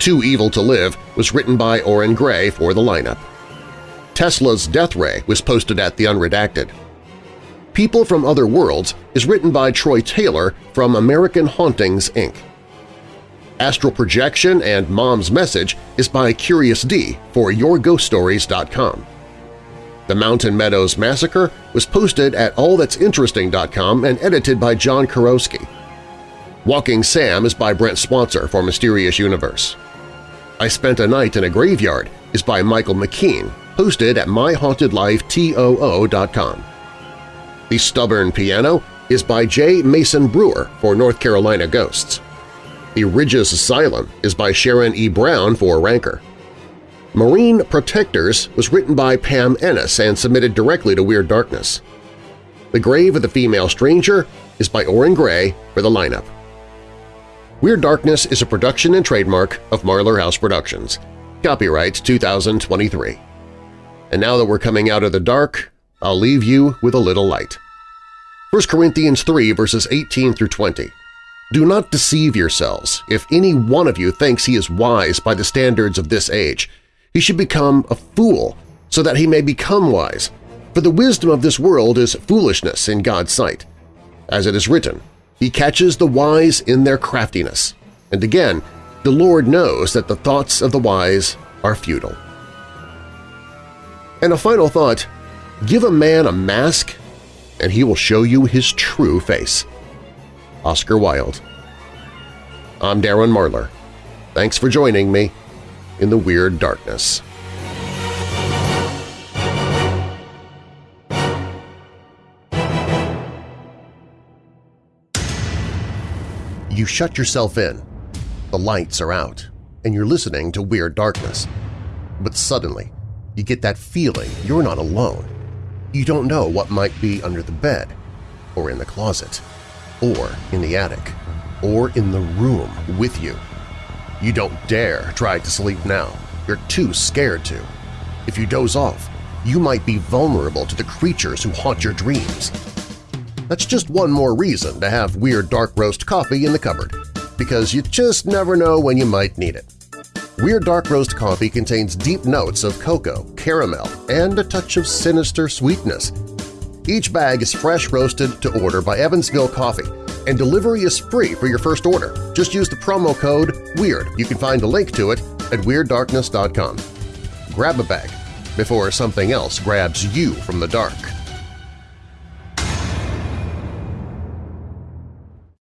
Too Evil to Live was written by Oren Gray for the lineup. Tesla's Death Ray was posted at The Unredacted. People from Other Worlds is written by Troy Taylor from American Hauntings, Inc. Astral Projection and Mom's Message is by Curious D for YourGhostStories.com. The Mountain Meadows Massacre was posted at AllThat'sInteresting.com and edited by John Kurowski. Walking Sam is by Brent Swancer for Mysterious Universe. I Spent a Night in a Graveyard is by Michael McKean, hosted at myhauntedlifetoo.com. The Stubborn Piano is by J. Mason Brewer for North Carolina Ghosts. The Ridges Asylum is by Sharon E. Brown for Ranker. Marine Protectors was written by Pam Ennis and submitted directly to Weird Darkness. The Grave of the Female Stranger is by Oren Gray for the lineup. Weird Darkness is a production and trademark of Marlar House Productions. Copyright 2023. And now that we're coming out of the dark, I'll leave you with a little light. 1 Corinthians 3 verses 18 through 20. Do not deceive yourselves. If any one of you thinks he is wise by the standards of this age, he should become a fool so that he may become wise. For the wisdom of this world is foolishness in God's sight. As it is written, he catches the wise in their craftiness. And again, the Lord knows that the thoughts of the wise are futile. And a final thought, give a man a mask and he will show you his true face. Oscar Wilde I'm Darren Marlar. Thanks for joining me in the Weird Darkness. You shut yourself in, the lights are out, and you're listening to Weird Darkness. But suddenly, you get that feeling you're not alone. You don't know what might be under the bed, or in the closet, or in the attic. or in the room with you. You don't dare try to sleep now. You're too scared to. If you doze off, you might be vulnerable to the creatures who haunt your dreams. That's just one more reason to have Weird Dark Roast coffee in the cupboard, because you just never know when you might need it. Weird Dark Roast coffee contains deep notes of cocoa, caramel, and a touch of sinister sweetness. Each bag is fresh roasted to order by Evansville Coffee, and delivery is free for your first order. Just use the promo code WEIRD. You can find a link to it at WeirdDarkness.com. Grab a bag before something else grabs you from the dark.